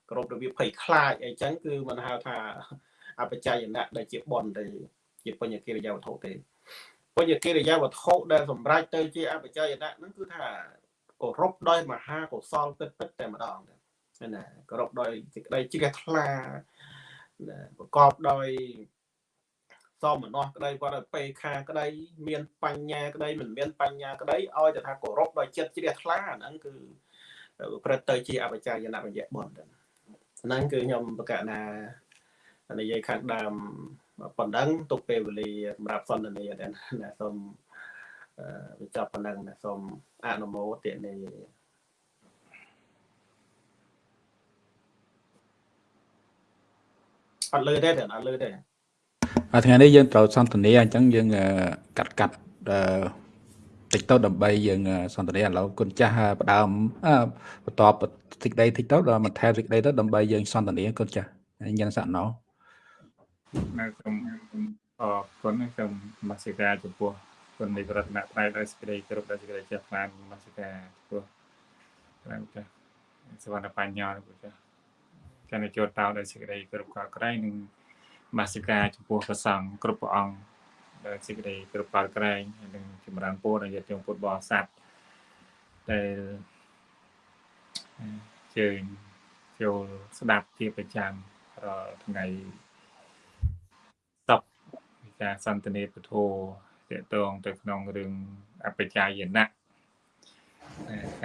គោរពរបៀបភ័យខ្លាចអីចឹងគឺមិនហៅថាអបច្ច័យណៈដែលជាបនទេជាបញ្ញកិរិយាវត្ថុទេបញ្ញកិរិយាវត្ថុដែលសម្រេចទៅជាអបច្ច័យណៈហ្នឹងគឺថាគោរពដោយមហាកុសលពិតពិតតែម្ដងណាគោរពដោយសេចក្តីជ្រះថ្លាប្រកបដោយ សមនោះក្តីគាត់ឲ្យពេខាក្តីមានបញ្ញាក្តីមិនមានបញ្ញាក្តីឲ្យតែថាគោរពដោយចិត្តជ្រះថ្លាហ្នឹងគឺប្រព្រឹត្តទៅជាអបច្ច័យណៈបញ្ញបុណ្យហ្នឹងគឺខ្ញុំបកណានិយាយខាងដើមប៉ុណ្ណឹងទុកពេលវេលាសម្រាប់សន្ទនាដែរណាសូមបញ្ចប់ប៉ុណ្ណឹងណាសូមអនុមោទនាអត់លើទេតែអត់លើទេ ថ្ងៃនេះយើងត្រូវសន្ទនាអញ្ចឹងយើងកាត់កាត់អឺតិចទៅដើម្បីយើងសន្ទនាឥឡូវគុណចាស់ផ្ដើមបន្តតិចដីតិចទៅដល់បន្ថែមតិចដីទៅដើម្បីយើងសន្ទនាគុណចាស់យ៉ាងសាក់ណោនៅខ្ញុំអរគុណខ្ញុំមស្ការចំពោះគុណនៃរតនត្រ័យដោយសេចក្តីគោរពដោយសេចក្តីចេះបានមស្ការចំពោះព្រះចាស់សវណ្ណបញ្ញោព្រះចាស់ចានចូលតោដោយសេចក្តីគោរពកល់ក្រែងនិង មស្ការចំពោះព្រះសង្ឃគ្រប់ព្រះអង្គដែលសេចក្តីគោរពបាល់ក្រែងហើយនឹងចម្រើនពរដល់ញាតិញោមពុទ្ធបរិស័ទដែលជើញចូលស្ដាប់ជាប្រចាំរាល់ថ្ងៃតបវិការសន្ទនាពធតកតងទៅក្នុងរឿងអបជាយណៈ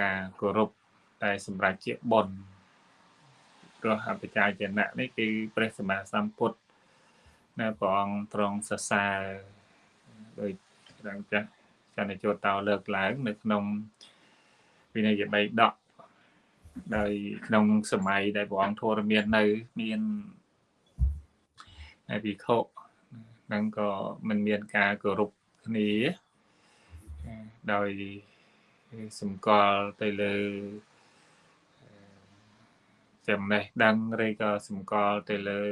ការគោរពតែសម្រាប់ជាបុណ្យព្រោះអបជាយណៈនេះគឺព្រះសម្មាសម្ពុទ្ធ នៅព្រះអង្គទ្រង់សរសើរដោយដល់ចាស់ចន្ទជោតតោលើកឡើង នៅក្នុងវិន័យបៃដកដោយក្នុងសម័យដែលព្រះអង្គធរមាននៅមានហើយវិខុនឹងក៏មិនមានការគោរពគ្នាដោយសម្គាល់ទៅលើចំណេះដឹងឬក៏សម្គាល់ទៅលើ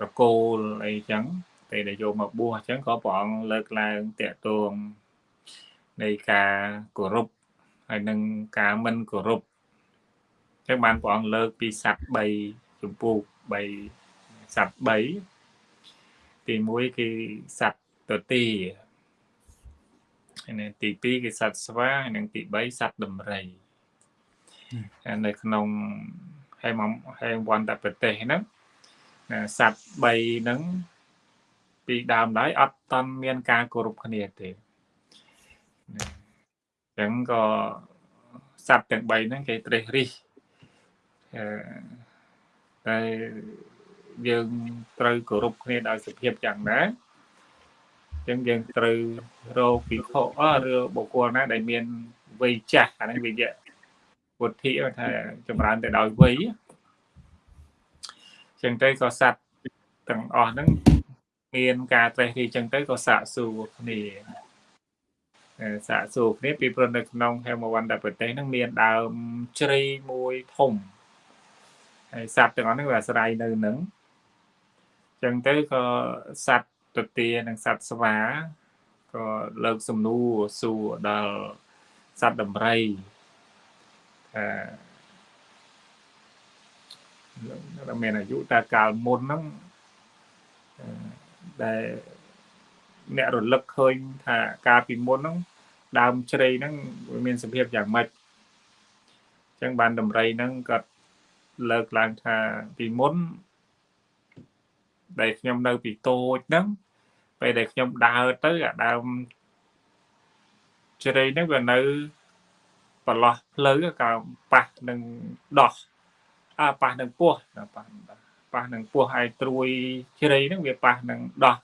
ប្រកូលអីចឹងពេលដែលយកមកបួសអញ្ចឹងក៏ព្រះអង្គលើកឡើងតាក់ទងនៃការគោរពហើយនឹងការមិនគោរពអញ្ចឹងបានព្រះអង្គលើកពីសត្វ3ចម្ពោះ3សត្វ3ទី1គឺសត្វទទីហើយទី2គឺសត្វស្វាហើយនិងទី3សត្វដំរីនៅក្នុងហេមហេមវន្តប្រទេសហ្នឹង សត្វ3ហ្នឹងពីដើមឡើយអត់តន់មានការគោរពគ្នាទេអញ្ចឹងក៏សត្វទាំង3ហ្នឹងគេត្រេះរិះអឺតែយើងត្រូវគោរពគ្នាដោយសភាពយ៉ាងណាអញ្ចឹងយើងត្រូវរកពិខុអឬបុគ្គលណាដែលមានវ័យចាស់អានេះវិយៈពុទ្ធិថាចម្រើនទៅដោយវ័យអញ្ចឹងទៅក៏សត្វទាំងអស់ហ្នឹងមានការត្រេះរិះចឹងទៅក៏សាកសួរគ្នាសាកសួរគ្នាពីព្រោះនៅក្នុងហេមវណ្ណប្រទេសហ្នឹងមានដើមជ្រៃមួយធំហើយសត្វទាំងអស់ហ្នឹងវាអាស្រ័យនៅនឹងចឹងទៅក៏សត្វទទានិងសត្វស្វាក៏លើកសំណួរសួរដល់សត្វដំរី ថាមានអាយុតែកាលមុនហ្នឹងដែលអ្នករលឹកឃើញថាកាលពីមុនហ្នឹងដើមជ្រៃហ្នឹងវាមានសភាពយ៉ាងម៉េចអញ្ចឹងបានតម្រៃហ្នឹងក៏លើកឡើងថាពីមុនដែលខ្ញុំនៅពីតូចហ្នឹងពេលដែលខ្ញុំដើរទៅអាដើមជ្រៃហ្នឹងវានៅប្រឡោះផ្លូវក៏ប៉ះនឹងដោះ អាប៉ះនឹងពោះប៉ះប៉ះនឹងពោះហើយត្រួយជ្រៃហ្នឹងវាប៉ះនឹងដោះ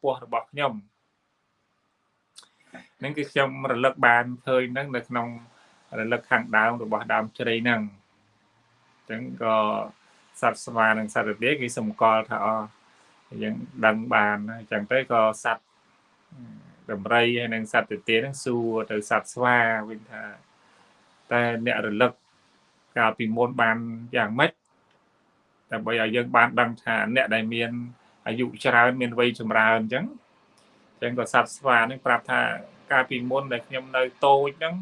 ពោះរបស់ខ្ញុំហ្នឹងគឺខ្ញុំរលឹកបានឃើញហ្នឹងនៅក្នុងរលឹកខាងដើមរបស់ដើមជ្រៃហ្នឹងអញ្ចឹងក៏សត្វស្វានិងសត្វរទាគេសម្គាល់ថាអយើងដឹងបានអញ្ចឹងទៅក៏សត្វដំរីហើយនិងសត្វទទាហ្នឹងសួរទៅសត្វស្វាវិញថាតែអ្នករលឹក កាលពីមុនបានយ៉ាងម៉េចដើម្បីឲ្យយើងបានដឹងថាអ្នកដែលមានអាយុច្រើនមានវ័យចម្រើនអញ្ចឹងអញ្ចឹងក៏សត្វស្វានេះប្រាប់ថាកាលពីមុនដែលខ្ញុំនៅតូចហ្នឹង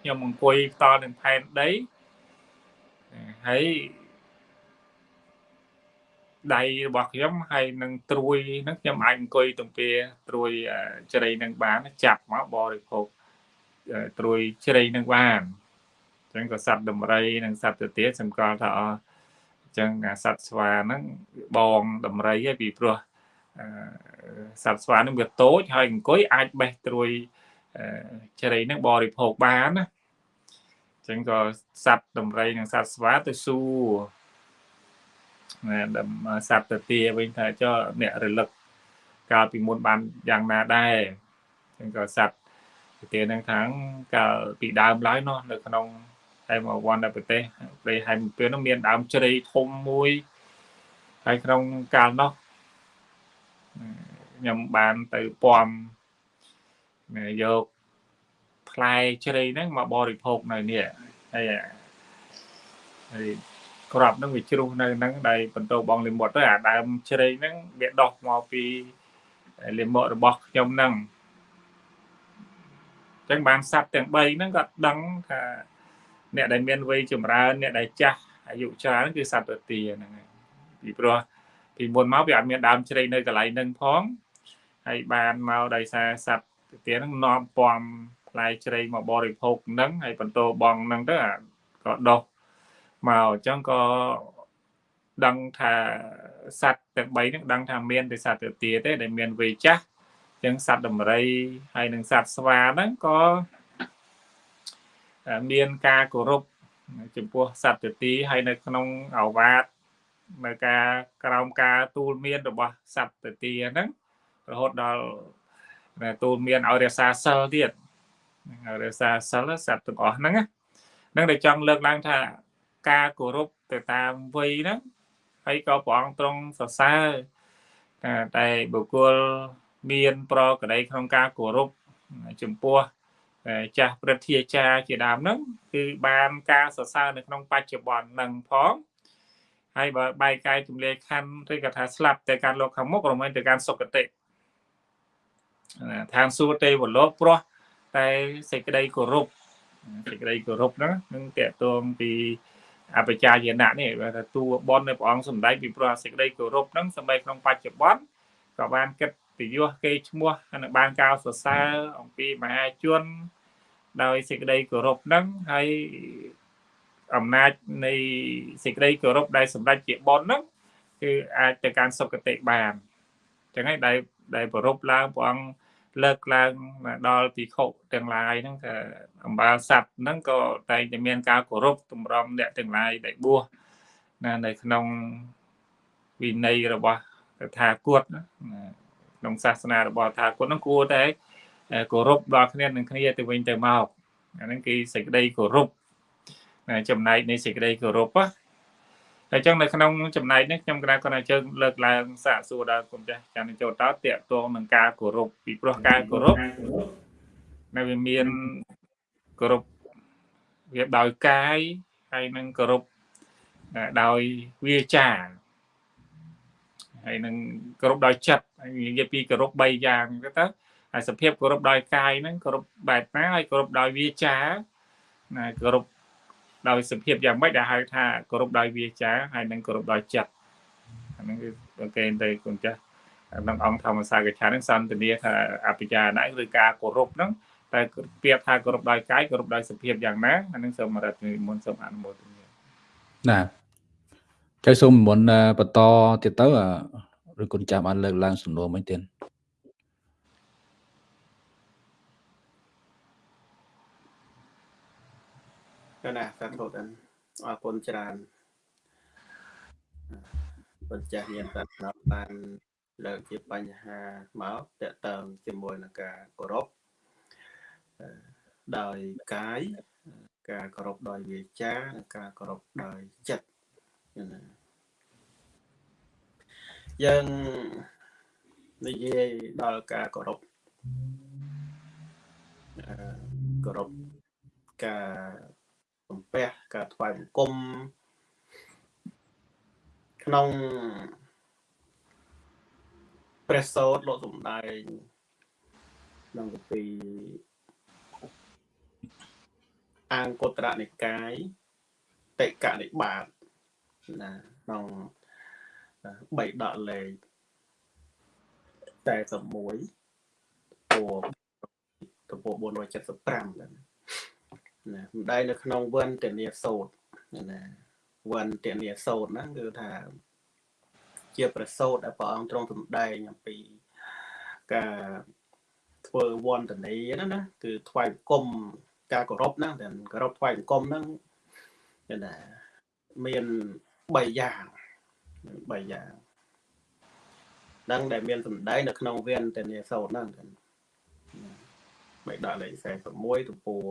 ខ្ញុំអង្គុយផ្ទាល់នឹងផែនដីហើយដៃរបស់ខ្ញុំហើយនឹងត្រួយហ្នឹងខ្ញុំអាចអង្គុយទំពាត្រួយជ្រៃនឹងបានចាប់មកបរិភោគត្រួយជ្រៃនឹងបានអញ្ចឹងក៏សត្វដំរីនិងសត្វទៅទៀតសម្គាល់ថាអអញ្ចឹងសត្វស្វាហ្នឹងបងដំរីឯពីព្រោះសត្វស្វានឹងវាតូចហើយអង្គុយអាចបេះត្រួយជ្រៃនឹងបរិភោគបានណាអញ្ចឹងក៏សត្វដំរីនិងសត្វស្វាទៅសួរណាសត្វទៅទាវិញថាចុះអ្នករលឹកកាលពីមុនបានយ៉ាងណាដែរអញ្ចឹងក៏សត្វទៅទានឹងថាកាលពីដើមឡើយនោះនៅក្នុង ហើយមកវណ្ណប្រទេសព្រៃហែមពឿននោះមានដើមជ្រៃធំមួយហើយក្នុងកាលនោះខ្ញុំបានទៅពំយកផ្លែជ្រៃហ្នឹងមកបរិភោគនៅនេះហើយហើយក្របហ្នឹងវាជ្រុះនៅហ្នឹងដែលបន្តបងលិមុតទៅអាដើមជ្រៃហ្នឹងវាដោះមកពីលិមុតរបស់ខ្ញុំហ្នឹងអញ្ចឹងបានសัตว์ទាំង3ហ្នឹងក៏ដឹងថា អ្នកដែលមានវ័យចម្រើនអ្នកដែលចាស់អាយុច្រើនគឺសត្វទទាហ្នឹងហើយពីព្រោះពីមុនមកវាអត់មានដើមជ្រៃនៅកន្លែងហ្នឹងផងហើយបានមកដោយសារសត្វទទាហ្នឹងនាំពំផ្លែជ្រៃមកបរិភោគហ្នឹងហើយបន្តបងហ្នឹងទៅក៏ដោះមកអញ្ចឹងក៏ដឹងថាសត្វទាំង3ហ្នឹងដឹងថាមានតែសត្វទទាទេដែលមានវ័យចាស់អញ្ចឹងសត្វដំរីហើយនិងសត្វស្វាហ្នឹងក៏ មានការគោរពចំពោះសត្វទទីហើយនៅក្នុងអវាទនៅការក្រោមការទូលមានរបស់សត្វទទីហ្នឹងរហូតដល់ទូលមានឲ្យរក្សាសិលទៀតរក្សាសិលសត្វទាំងអស់ហ្នឹងហ្នឹងដែលចង់លើកឡើងថាការគោរពទៅតាមវ័យហ្នឹងហើយក៏ព្រះអង្គទ្រង់សរសើរតែបុគ្គលមានប្រក្តីក្នុងការគោរពចំពោះតែ ចាស់ព្រឹទ្ធាចារ្យជាដើមហ្នឹងគឺបានការសរសើរនៅក្នុងបច្ចុប្បន្នហ្នឹងផងហើយបើបែកកាយទម្លាយខណ្ឌឬក៏ថាស្លាប់តែការលោកខាងមុខរមែងទៅការសុគតិឋានសួគ៌ទេវលោកព្រោះតែសេចក្តីគោរពសេចក្តីគោរពហ្នឹងនឹងតកតងពីអបជាយណៈនេះបើថាតួបននៃព្រះអង្គសម្ដែងពីព្រោះសេចក្តីគោរពហ្នឹងសម្បែក្នុងបច្ចុប្បន្នក៏បានគិត ពីយោគេឈ្មោះនិងបានកោតសរសើរអំពីមហាជន ដោយសេចក្តីគោរពហ្នឹងហើយអំណាចនៃសេចក្តីគោរពដែលសម្ដេចជាបុណ្យហ្នឹងគឺអាចទៅកាន់សុគតិបានអញ្ចឹងហើយដែលដែលប្រពឡើងព្រះអង្គលើកឡើងដល់ពិខុទាំងឡាយហ្នឹងថាអំបាលស័ព្ទហ្នឹងក៏តែងតែមានការគោរពតម្រង់អ្នកទាំងឡាយដែលបួសណានៅក្នុងវិន័យរបស់តថាគតណា ក្នុងសាសនារបស់ថាគតហ្នឹងគួរតែគោរពដល់គ្នានឹងគ្នាទៅវិញទៅមកអាហ្នឹងគឺសេចក្តីគោរពចំណែកនៃសេចក្តីគោរពហើយចឹងនៅក្នុងចំណែកនេះខ្ញុំគណៈគាត់ជើងលើកឡើងសាកសួរដល់គុំចាស់ចានចូលតើតកតងនឹងការគោរពពីព្រោះការគោរពនៅវាមានគោរពវាដោយកាយហើយនឹងគោរពដោយវាចា ហើយនឹងគោរពដោយចិត្តនិយាយពីគោរព3យ៉ាងទៅហើយសភាពគោរពដោយកាយហ្នឹងគោរពបែបណាហើយគោរពដោយវាចាណាគោរពដោយសភាពយ៉ាងម៉េចដែលហៅថាគោរពដោយវាចាហើយនឹងគោរពដោយចិត្តអាហ្នឹងគឺគេទៅគុណចាស់ក្នុងអង្គធម្មសាកឆានឹងសន្ទនាថាអភិចារណៈឬការគោរពហ្នឹងតែពាក្យថាគោរពដោយកាយគោរពដោយសភាពយ៉ាងណាអានឹងសូមរដ្ឋមុនសូមអនុមោទនាណា ចៅសូមមុនបន្តទៀតទៅឬគុណចាំបានលើកឡើងសំណួរមិញទៀតណាសាធុអរគុណច្រើនបញ្ចាស់មានតែបានលើកជាបញ្ហាមកតកតងជាមួយនឹងការគោរពដោយកាយការគោរពដោយវាចា និងការគោរពដោយចិត្តណា យើងនិយាយដល់ការគោរពគោរពការសំពះការថ្វាយបង្គំក្នុងព្រះសោតលោកសំដែងក្នុងគម្ពីរអង្គុត្រនិកាយតិកនិបាតណាក្នុង បីដកលេខ41ពោទំព័រ475ណាសម្ដែងនៅក្នុងវិនតនីសោតណាវិនតនីសោតហ្នឹងគឺថា ជាប្រសោតដែលព្រះអង្គទ្រង់សម្ដែងអំពីការធ្វើវន្តនីណាណាគឺថ្វាយបង្គំការគោរពណាតែគោរពថ្វាយបង្គំហ្នឹងគឺថាមាន3យ៉ាង 3យ៉ាងដឹងដែលមានសម្ដែងនៅក្នុងវេនតនីសោតហ្នឹងបែកដាក់លេខ41ទំព័រ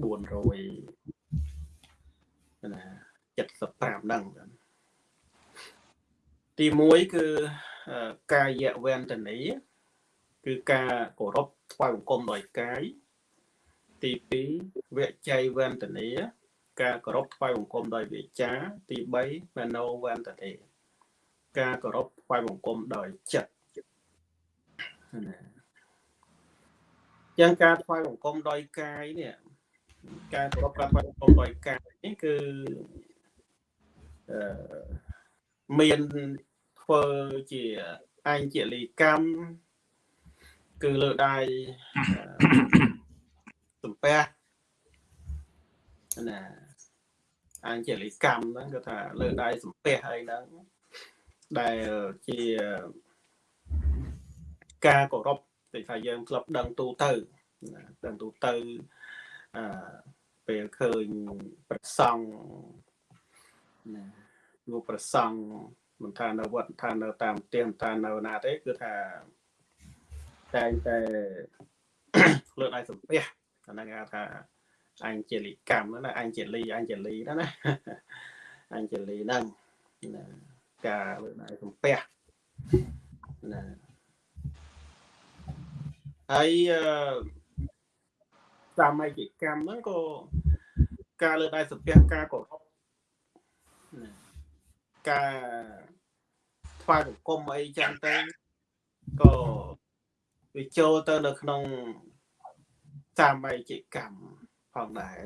400ណា75ហ្នឹងទី1គឺកាយវេទនីគឺការគោរពថ្វាយបង្គំដោយកាយទី2វច័យវេទនី ការគោរពថ្វាយបង្គំដោយវាចា ទី3មโนវេទនីការគោរពថ្វាយបង្គំដោយចិត្តណាយ៉ាងការថ្វាយបង្គំដោយកាយនេះការគោរពការថ្វាយបង្គំដោយកាយនេះគឺអឺមានធ្វើជាអញ្ជលីកម្មគឺលើដៃសំពះណា អញ្ជលីកម្មហ្នឹងគឺថាលើដៃសំពះអីហ្នឹងដែលជាការគោរពដូចថាយើងធ្លាប់ដឹងទូទៅដឹងទូទៅអឺពេលឃើញប្រសង់ណាលោកប្រសង់មិនថានៅវត្តថានៅតាមផ្ទះថានៅណាទេគឺថាតែងតែលើកដៃសំពះអាហ្នឹងគេថា អញ្ជលីកម្មណាអញ្ជលីអញ្ជលីណាណាអញ្ជលីហ្នឹងណាការលើកដៃសំពះណាហើយអឺសាមញ្ញកម្មហ្នឹងក៏ការលើកដៃសំពះការគោរពណាការថ្វាយបង្គំអីចឹងទៅក៏វាចូលទៅនៅក្នុងសាមញ្ញកម្ម ផងដែរ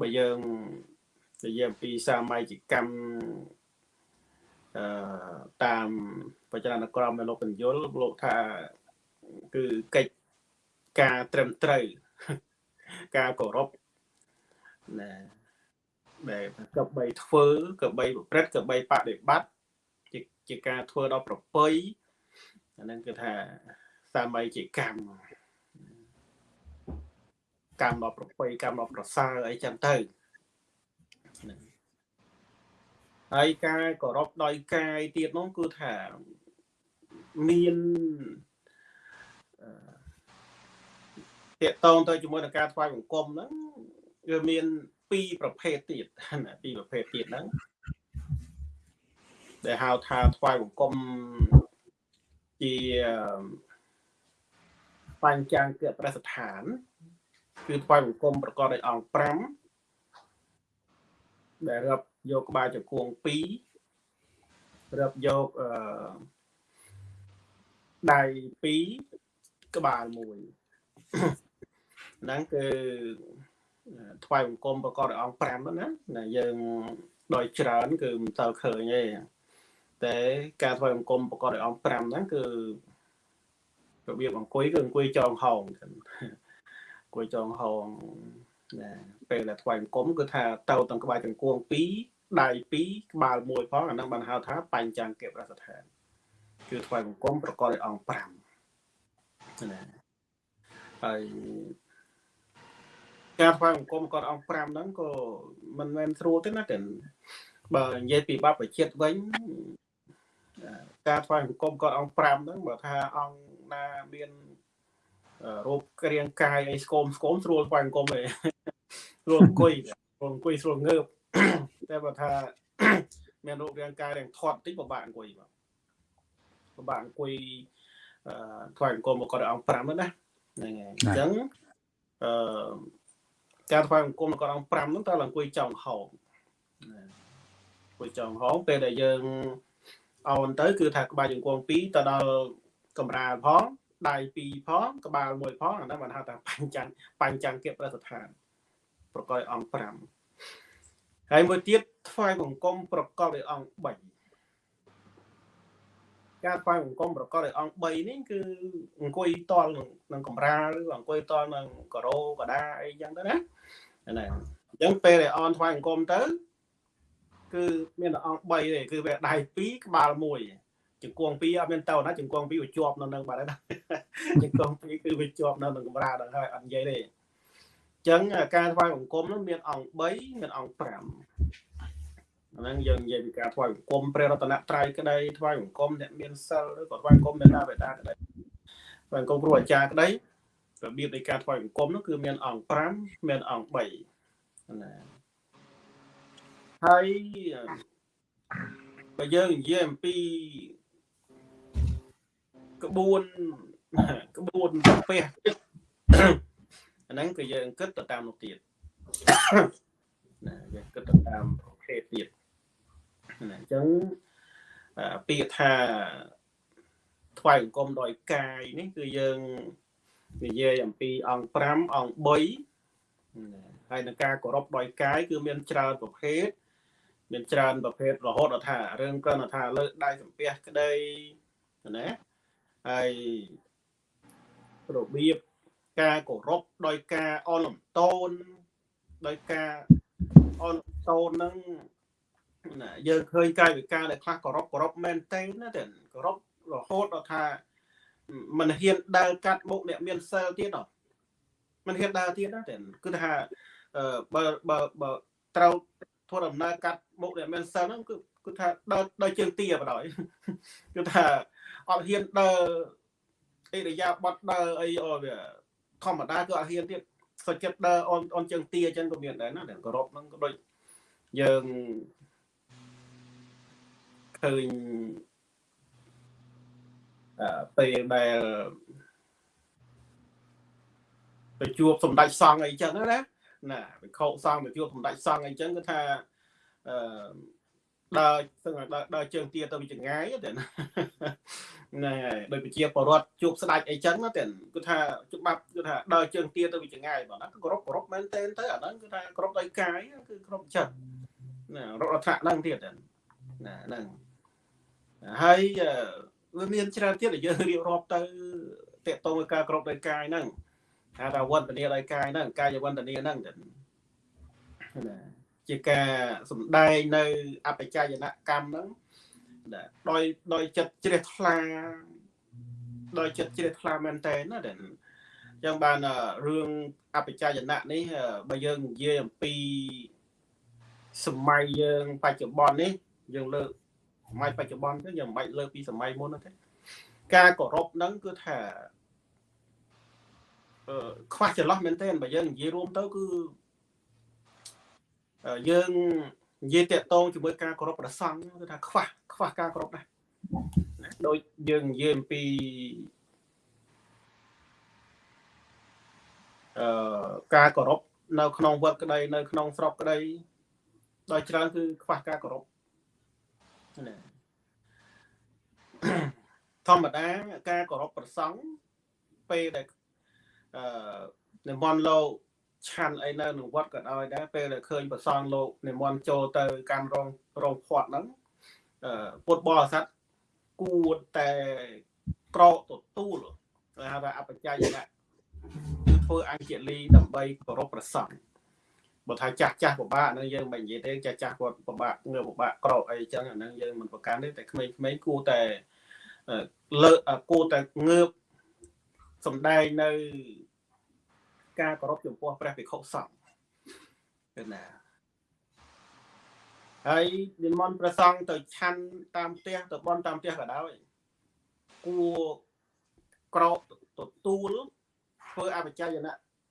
បើយើងនិយាយអំពីសាមញ្ញកម្មអឺតាមបច្ចនាក្រមនៃលោកបញ្យលលោកថាគឺកិច្ចការត្រឹមត្រូវការគោរពណាដែលកបីធ្វើកបីប្រព្រឹត្តកបីបដិបត្តិជាជាការធ្វើដល់ប្រពៃអាហ្នឹងគឺថាសាមញ្ញកម្ម កម្មដល់ប្រពៃកម្មដល់ប្រសើរអីចឹងទៅហើយការគោរពដោយកាយទៀតនោះគឺថាមានតកតងទៅជាមួយនឹងការថ្វាយបង្គំហ្នឹងវាមានពីរប្រភេទទៀតណាពីរប្រភេទទៀតហ្នឹងដែលហៅថាថ្វាយបង្គំជាបញ្ចាំងគប្រសិដ្ឋាន គឺថ្វាយបង្គំប្រកបដោយអង្គ5ដែលរាប់យកក្បាលចង្គង់2រាប់យកអឺដៃ2ក្បាល1ហ្នឹងគឺថ្វាយបង្គំប្រកបដោយអង្គ5ហ្នឹងណាណាយើងដោយច្រើន គឺមិនទៅឃើញទេតែការថ្វាយបង្គំប្រកបដោយអង្គ5ហ្នឹងគឺរបៀបអង្គុយគឺអង្គុយចងហោងអង្គុយចងហោងណាពេលដែលថ្វាយបង្គំគឺថាទៅទាំងក្បាលចង្គង់2ដៃ2ក្បាល1ផងអាហ្នឹងបានហៅថាបញ្ចាំងកិប្រសដ្ឋានគឺថ្វាយបង្គំប្រកបដោយអង្គ5ណាហើយការថ្វាយបង្គំគាត់អង្គ5ហ្នឹងក៏មិនមែនស្រួលទេណាតែបើនិយាយពីបព្វជិតវិញការថ្វាយបង្គំគាត់អង្គ5ហ្នឹងបើថាអង្គណាមាន រូបក្រៀងកាយអីស្គមស្គមស្រួលថ្វាយបង្គំឯងស្រួលអង្គុយស្រួលអង្គុយស្រួលងើបតែបើថាមានរូបរាងកាយរាងធាត់តិចពិបាកអង្គុយបាទពិបាកអង្គុយថ្វាយបង្គំគាត់អង្គ5ហ្នឹងណាហ្នឹងហើយអញ្ចឹងអឺការថ្វាយបង្គំគាត់អង្គ5ហ្នឹងតើអង្គុយចောင်းហោងអង្គុយចောင်းហោងពេលដែលយើងអោនទៅ គឺថាក្បាលជង្គង់2ទៅដល់កម្រាលផង ដៃ2ផងក្បាល1ផងអាហ្នឹងបានហៅថាបញ្ចាំងបញ្ចាំងគិប្រសិដ្ឋានប្រកបអង្គ5ហើយមួយទៀតថ្វាយបង្គំប្រកបដោយអង្គ3ការថ្វាយបង្គំប្រកបដោយអង្គ3នេះគឺអង្គុយតល់នឹងកម្រាលឬអង្គុយតល់នឹងការ៉ូកដាអីចឹងទៅណាណាអញ្ចឹងពេលដែលអនថ្វាយបង្គំទៅ គឺមានតែអង្គ3ទេគឺវាដៃ2ក្បាល1 ជង្គង់2អត់មានតើណាជង្គង់2វាជាប់នៅនឹងបាត់ហើយណាជង្គង់2គឺវាជាប់នៅនឹងកម្រាលដល់ហើយអត់និយាយទេអញ្ចឹងការថ្វាយបង្គំនោះមានអង្គ3មានអង្គ5អាហ្នឹងយើងនិយាយពីការថ្វាយបង្គំព្រះរតនត្រ័យក្តីថ្វាយបង្គំអ្នកមានសិលឬក៏ថ្វាយបង្គំអ្នកណាបេតាក្តីថ្វាយបង្គំគ្រូអាចារ្យក្តីរបៀបនៃការថ្វាយបង្គំនោះគឺមានអង្គ5មានអង្គ3ណាហើយបើយើងនិយាយអំពី ក្បួនក្បួនប្រពះអាហ្នឹងគឺយើងគិតទៅតាមនោះទៀតណាយើងគិតទៅតាមប្រភេទទៀតណាអញ្ចឹងពាក្យថាថ្វាយអង្គមដោយកាយនេះគឺយើងនិយាយអំពីអង្គ5អង្គ3ហើយនឹងការគោរពដោយកាយគឺមានច្រើនប្រភេទមានច្រើនប្រភេទរហូតដល់ថារឿងគ្រាន់តែថាលើកដៃសំពះក្តីណា ហើយរបៀបការគោរពដោយការអនលំតូនដោយការអនតូនហ្នឹងណាយើងឃើញកាយវិការដែលខ្លះគោរពគោរពមែនតើណាតែគោរពរហូតដល់ថាមិនហ៊ានដើរកាត់មុខអ្នកមានសិលទៀតហ៎មិនហ៊ានដើរទៀតណាតែគឺថាបើបើបើត្រូវធ្វើដំណើរកាត់មុខអ្នកមានសិលហ្នឹងគឺគឺថាដើរដើរជើងទាបណ្ដោយគឺថា អត់ហ៊ានដើរអិរិយាបថដើរអីអូវាធម្មតាគឺអត់ហ៊ានទៀតសុចិត្តដើរអនអនជើងទាអញ្ចឹងក៏មានដែរណាតែគោរពហ្នឹងក៏ដូចយើងឃើញអឺពេលដែលទៅជួបសម្ដេចសង្ឃអីចឹងណាណាវិខោសង្ឃទៅជួបសម្ដេចសង្ឃអីចឹងគឺថាអឺ ដើរស្ងដើរដើរជើងទាទៅវិចងាយតែណាហ្នឹងហើយដោយប្រជាពលរដ្ឋជួបស្ដេចអីចឹងណាតែគឺថាច្បាប់គឺថាដើរជើងទាទៅវិចងាយបងណាគឺគោរពគោរពមែនទែនទៅអាហ្នឹងគឺថាគោរពដោយកាយគឺគោរពចិត្តណារដ្ឋហ្នឹងទៀតណាហ្នឹងហើយវាមានច្រើនទៀតដែលយើងរៀបរាប់ទៅតកតង với ការគ្រប់ដោយកាយហ្នឹងហៅថាវន្តនាដោយកាយហ្នឹងកាយវន្តនាហ្នឹងណា ជាការសំដែងនៅអបច្ច័យនកម្មហ្នឹងដោយដោយចិត្តជ្រះថ្លាដោយចិត្តជ្រះថ្លាមែនតើណាដែលចឹងបានរឿងអបច្ច័យនៈនេះបើយើងនិយាយអំពីសម័យយើងបច្ចុប្បន្ននេះយើងលើកសម័យបច្ចុប្បន្នទៅយើងមិនបាច់លើកពីសម័យមុនទេការគោរពហ្នឹងគឺថាអឺខ្វះចន្លោះមែនទែនបើយើងនិយាយរួមទៅគឺ យើងនិយាយតាក់ទងជាមួយការគោរពប្រសង់គឺថាខ្វះខ្វះការគោរពណាស់ដូចយើងនិយាយអំពីអឺការគោរពនៅក្នុងវត្តក្តីនៅក្នុងស្រុកក្តីដោយច្រើនគឺខ្វះការគោរពណាធម្មតាការគោរពប្រសង់ពេលដែលអឺនិមន្តលោក ឆាន់អីនៅក្នុងវត្តក៏ដោយដែរពេលដែលឃើញប្រសងលោកនិមន្តចូលទៅកាន់រងរងផាត់ហ្នឹងអឺពុទ្ធបរិស័ទគួរតែក្រកទទួលគេហៅថាអបច្ច័យណៈគឺធ្វើអញ្ជលីដើម្បីគោរពប្រសងបើថាចាស់ចាស់ពិបាកហ្នឹងយើងមិននិយាយទេចាស់ចាស់គាត់ពិបាកងើបពិបាកក្រកអីចឹងអាហ្នឹងយើងមិនប្រកាន់ទេតែក្មេងៗគួរតែលើគួរតែងើបសំដែងនៅ ការគោរពចំពោះព្រះភិក្ខុសង្ឃគឺណាហើយនិមន្តព្រះសង្ឃទៅឆាន់តាមផ្ទះទៅបន់តាមផ្ទះក៏ដោយគួរក្រកទទួលធ្វើអបច្ច័យន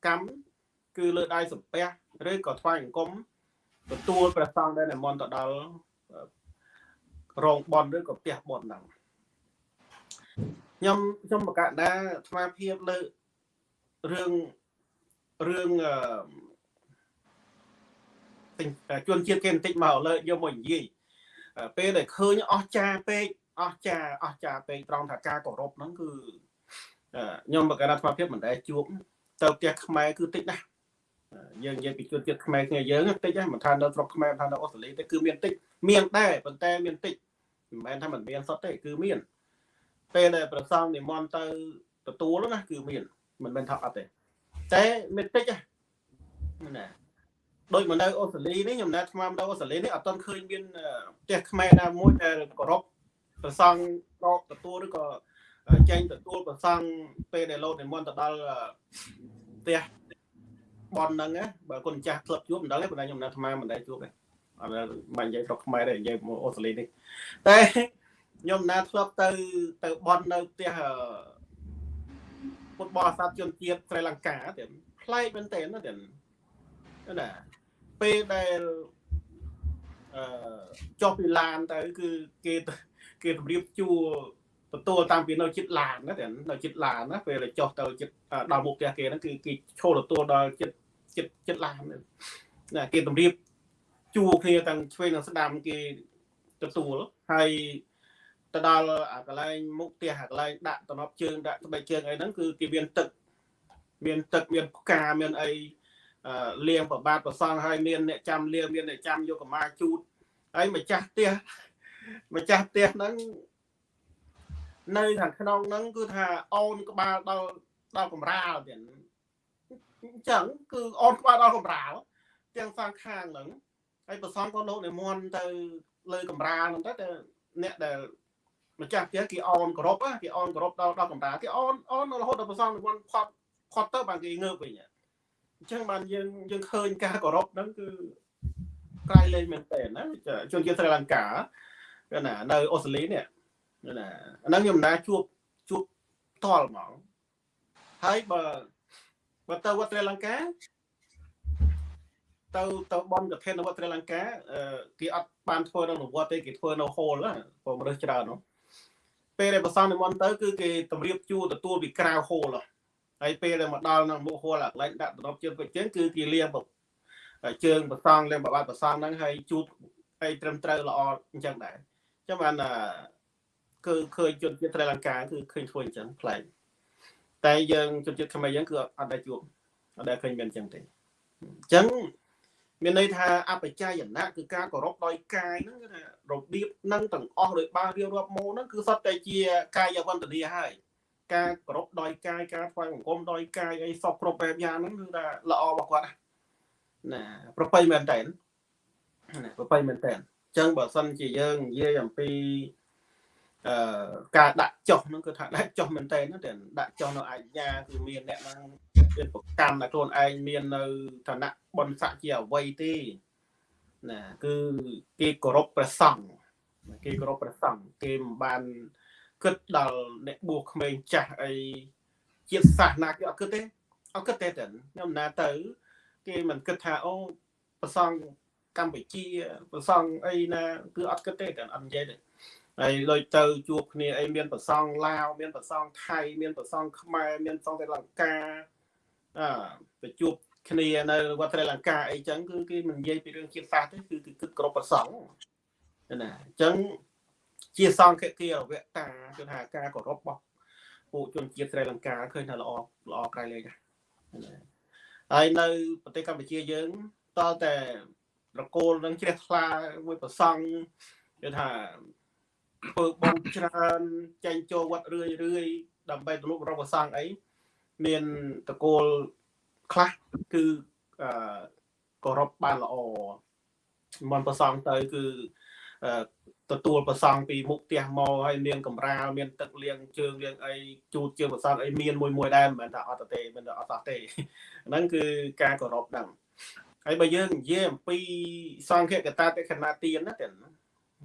កម្មគឺលើដៃសំពះឬក៏ថ្វាយអង្គមទទួលព្រះសង្ឃដែលនិមន្តទៅដល់រោងបន់ឬក៏ផ្ទះបន់ហ្នឹងខ្ញុំខ្ញុំបកដាស្មារភាពលើរឿង រឿងជនជាតិគេបន្តិចមកលើយកមកនិយាយពេលដែលឃើញអស់ចាពេកអស់ចាអស់ចាពេកត្រង់ថាការគោរពហ្នឹងគឺខ្ញុំបកការស្មារភាពមិនដែលជួបទៅផ្ទះខ្មែរគឺតិចណាស់យើងនិយាយពីជនជាតិខ្មែរគ្នាយើងតិចណាស់មិនថានៅស្រុកខ្មែរថានៅអូស្ត្រាលីទេគឺមានតិចមានដែរប៉ុន្តែមានតិចមិនមែនថាមិនមានសុទ្ធទេគឺមានពេលដែលប្រសងនិមន្តទៅទទួលណាគឺមានមិនមែនថាអត់ទេ តែមានតិចណាដូចមកនៅអូស្ត្រាលីនេះខ្ញុំណាត់ស្មាននៅអូស្ត្រាលីនេះអត់ទាន់ឃើញមានផ្ទះខ្មែរណាមួយដែលគោរពប្រសង់ដកទទួលឬក៏ចេញទទួលប្រសង់ពេលដែលលោកនិមន្តទៅដល់ផ្ទះបនហ្នឹងបើគុណចាស់ធ្លាប់ជួបមិនដឹងទេប៉ុន្តែខ្ញុំណាត់ស្មានមិនដែលជួបទេអត់មិននិយាយស្រុកខ្មែរទេនិយាយមកអូស្ត្រាលីនេះតែខ្ញុំណាធ្លាប់ទៅទៅបននៅផ្ទះ ពុទ្ធបរិស័ទជនជាតិស្រីលង្កាទៀតប្លែកមែនតើណាទៀតណាពេលដែលអឺចុះពីឡានទៅគឺគេគេជម្រាបជួទទួលតាមពីនៅចិត្តឡានណាតែនៅចិត្តឡានណាពេលចុះទៅចិត្តដល់មុខផ្ទះគេហ្នឹងគឺគេឈោទទួលដល់ចិត្តចិត្តចិត្តឡានណាគេជម្រាបជួគ្នាទាំងឆ្វេងនិងស្ដាំគេទទួលហើយ ទៅដល់អាកន្លែងមុខផ្ទះអាកន្លែងដាក់តំណប់ជើងដាក់ស្បែកជើងអីហ្នឹងគឺគេមានទឹកមានទឹកមានផ្កាមានអីលៀងប្របាទប្រសងហើយមានអ្នកចាំលៀងមានអ្នកចាំយកកម្មាជូតហើយម្ចាស់ផ្ទះម្ចាស់ផ្ទះហ្នឹងនៅខាងក្នុងហ្នឹងគឺថាអូនក្បាលដល់ដល់កំរាលទៀតអញ្ចឹងគឺអូនក្បាលដល់កំរាលទាំងសងខាងហ្នឹងហើយប្រសងក៏លោកនិមន្តទៅលើកំរាលហ្នឹងទៅតែអ្នកដែល ម្ចាស់ផ្ទះគេអោនគោរពគេអោនគោរពដល់ដល់កំរាគេអោនអោនរហូតដល់ប្រសងនិមន្តផត់ផត់ទៅបានគេងើបវិញអញ្ចឹងបានយើងយើងឃើញការគោរពហ្នឹងគឺក្រៃលែងមែនតើណាជនជាតិស្រីលង្កាគឺណានៅអូស្ត្រាលីនេះណាអាហ្នឹងខ្ញុំមិនដាជួបជួបតល់ហ្មងហើយបើបើទៅវត្តស្រីលង្កាទៅទៅបនកឋិននៅវត្តស្រីលង្កាគេអត់បានធ្វើនៅវត្តទេគេធ្វើនៅហូលព្រោះមនុស្សច្រើននោះ ពេលដែលប្រសងនិមន្តទៅគឺគេតម្រៀបជួរទទួលពីក្រៅហូលហើយពេលដែលមកដល់នៅមុខហូលអាកន្លែងដាក់ដប់ជើងពេជ្រជើងគឺគេលាងជើងប្រសងលាងបបាត់ប្រសងហ្នឹងហើយជូតឲ្យត្រឹមត្រូវល្អអញ្ចឹងដែរអញ្ចឹងបានគឺឃើញជនជាតិត្រីលង្កាគឺឃើញធ្វើអញ្ចឹងប្លែកតែយើងជនជាតិខ្មែរយើងគឺអត់ដែលជួបអត់ដែលឃើញមានអញ្ចឹងទេអញ្ចឹង មានន័យថាអបច្ច័យណៈគឺការគោរពដោយកាយហ្នឹងគឺថារបៀបហ្នឹងទាំងអស់ដោយបានរៀបរាប់មកហ្នឹងគឺសុទ្ធតែជាកាយវន្តនាហើយការគោរពដោយកាយការថ្វាយបង្គំដោយកាយអីសពគ្រប់បែបយ៉ាងហ្នឹងគឺថាល្អរបស់គាត់ណាប្រពៃមែនតើណាប្រពៃមែនតើអញ្ចឹងបើសិនជាយើងនិយាយអំពីអឺការដាក់ចុះហ្នឹងគឺថាដាក់ចុះមែនតើតែដាក់ចុះនៅអាជ្ញាគឺមានអ្នកហ្នឹង មានប្រកម្មតែខ្លួនឯងមាននៅឋានៈបនស័កជាអ្វីទេណាគឺគេគោរពព្រះសង្ឃគេគោរពព្រះសង្ឃគេមិនបានគិតដល់អ្នកបួសក្មេងចាស់អីជាតិសាសនាគេអត់គិតទេអត់គិតទេតែខ្ញុំណាទៅ គេមិនគិតថាអូប្រសងកម្ពុជាប្រសងអីណាគឺអត់គិតទេតែអត់និយាយទេហើយដូចទៅជួបគ្នាអីមានប្រសងឡាវមានប្រសងថៃមានប្រសងខ្មែរមានប្រសងស្រីលង្កាអឺ ទៅជួបគ្នានៅវត្តស្រីលង្កាអីចឹងគឺគេមិននិយាយពីរឿងជាតិសាសន៍ទេគឺគឺគិតគ្រប់ប្រសងណាអញ្ចឹងជាសង្ឃគារវៈតាគឺថាការគោរពរបស់ពួកជនជាតិស្រីលង្កាឃើញថាល្អល្អក្រៃលែងណាហើយនៅប្រទេសកម្ពុជាយើងតតែរកូលនឹងជ្រះថ្លាមួយប្រសង់គឺថាធ្វើបុណ្យច្រើនចេញចូលវត្តរឿយរឿយដើម្បីទំនុករកប្រសង់អី មានតកូលខ្លះគឺអឺគោរពបានល្អមិនប្រសង់ទៅគឺទទួលប្រសង់ពីមុខផ្ទះមកហើយមានកំរាលមានទឹកលាងជើងលាងអីជូតជើងប្រសង់អីមានមួយមួយដែរមិនមែនថាអត់ទេមិនអត់សោះទេហ្នឹងគឺការគោរពហ្នឹងហើយបើយើងនិយាយអំពីសង្ឃកតាតេខណាទានណាតែ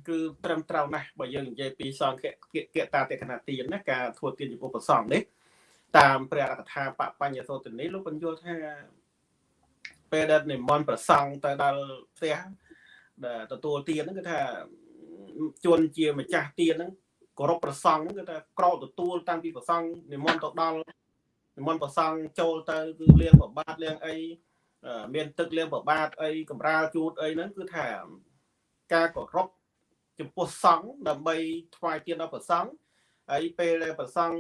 គឺត្រឹមត្រូវណាស់បើយើងនិយាយពីសង្ឃកតាតេខណាទានណាការធ្វើទានចំពោះប្រសង់នេះ តាមព្រះអកថាបបញ្ញសោតនេះលោកបញ្យល់ថាពេលដែលនិមន្តប្រសង់ទៅដល់ផ្ទះដែលទទួលទានហ្នឹងគឺថាជួនជាម្ចាស់ទានហ្នឹងគោរពប្រសង់ហ្នឹងគឺថាក្រោកទទួលតាំងពីប្រសង់និមន្តទៅដល់និមន្តប្រសង់ចូលទៅគឺលៀងប្របាទលៀងអីមានទឹកលៀងប្របាទអីកម្រាលជូតអីហ្នឹងគឺថាការគោរពចំពោះសង្ឃដើម្បីថ្វាយទានដល់ប្រសង់ហើយពេលដែលប្រសង់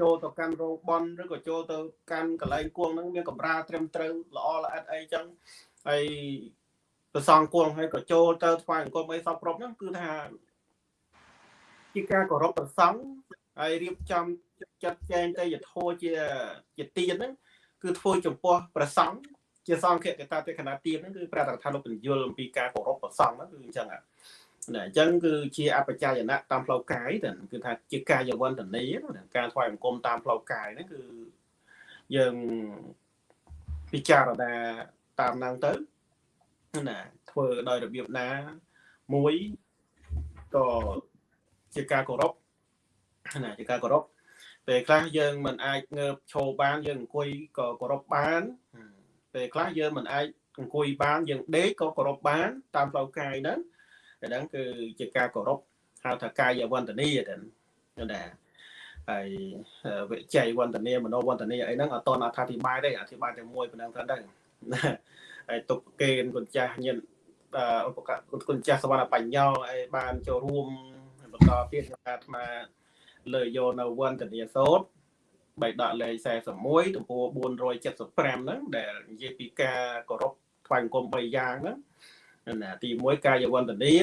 ចូលទៅកាន់រោងបនឬក៏ចូលទៅកាន់កន្លែងគួងហ្នឹងមានកម្រាលត្រឹមត្រូវល្អល្អិតអីចឹងហើយប្រសងគួងហើយក៏ចូលទៅថ្វាយអង្គមអីសពគ្រប់ហ្នឹងគឺថាជាការគោរពប្រសងហើយរៀបចំចាត់ចែងទៅយធោជាជាទៀនហ្នឹងគឺធ្វើចំពោះប្រសងជាសង្ឃកតាទេគណៈទៀនហ្នឹងគឺព្រះតថាលោកបញ្យលអំពីការគោរពប្រសងហ្នឹងគឺអញ្ចឹង ណាអញ្ចឹងគឺជាអបច្ច័យណៈតាមផ្លូវកាយតែគឺថាជាកាយវន្តនីការថ្វាយអង្គមតាមផ្លូវកាយហ្នឹងគឺយើងពិចារណាតាមហ្នឹងទៅណាធ្វើដោយរបៀបណាមួយក៏ជាការគោរពណាជាការគោរពពេលខ្លះយើងមិនអាចងើបឈរបានយើងអង្គុយក៏គោរពបានពេលខ្លះយើងមិនអាចអង្គុយបានយើងដេកក៏គោរពបានតាមផ្លូវកាយហ្នឹងតែ ហ្នឹងគឺជាការគោរពហៅថាកាយវន្តនីទៅណាហើយវិជ័យវន្តនីមโนវន្តនីអីហ្នឹងអត់តអធិប្បាយទេអធិប្បាយតែមួយប៉ុណ្ណឹងទៅដែរហើយទុកកេនគុណចាស់ញាតិឧបករណ៍គុណចាស់សវណ្ណបញ្ញោឲ្យបានចូលរួមបន្តទៀតក្នុងការអាត្មាលើយកនៅវន្តនីសោតបៃដកលេខ41ទំព័រ475ហ្នឹងដែលនិយាយពីការគោរពថ្វាយអង្គម3យ៉ាងហ្នឹង ណាទី1កាយវន្តនី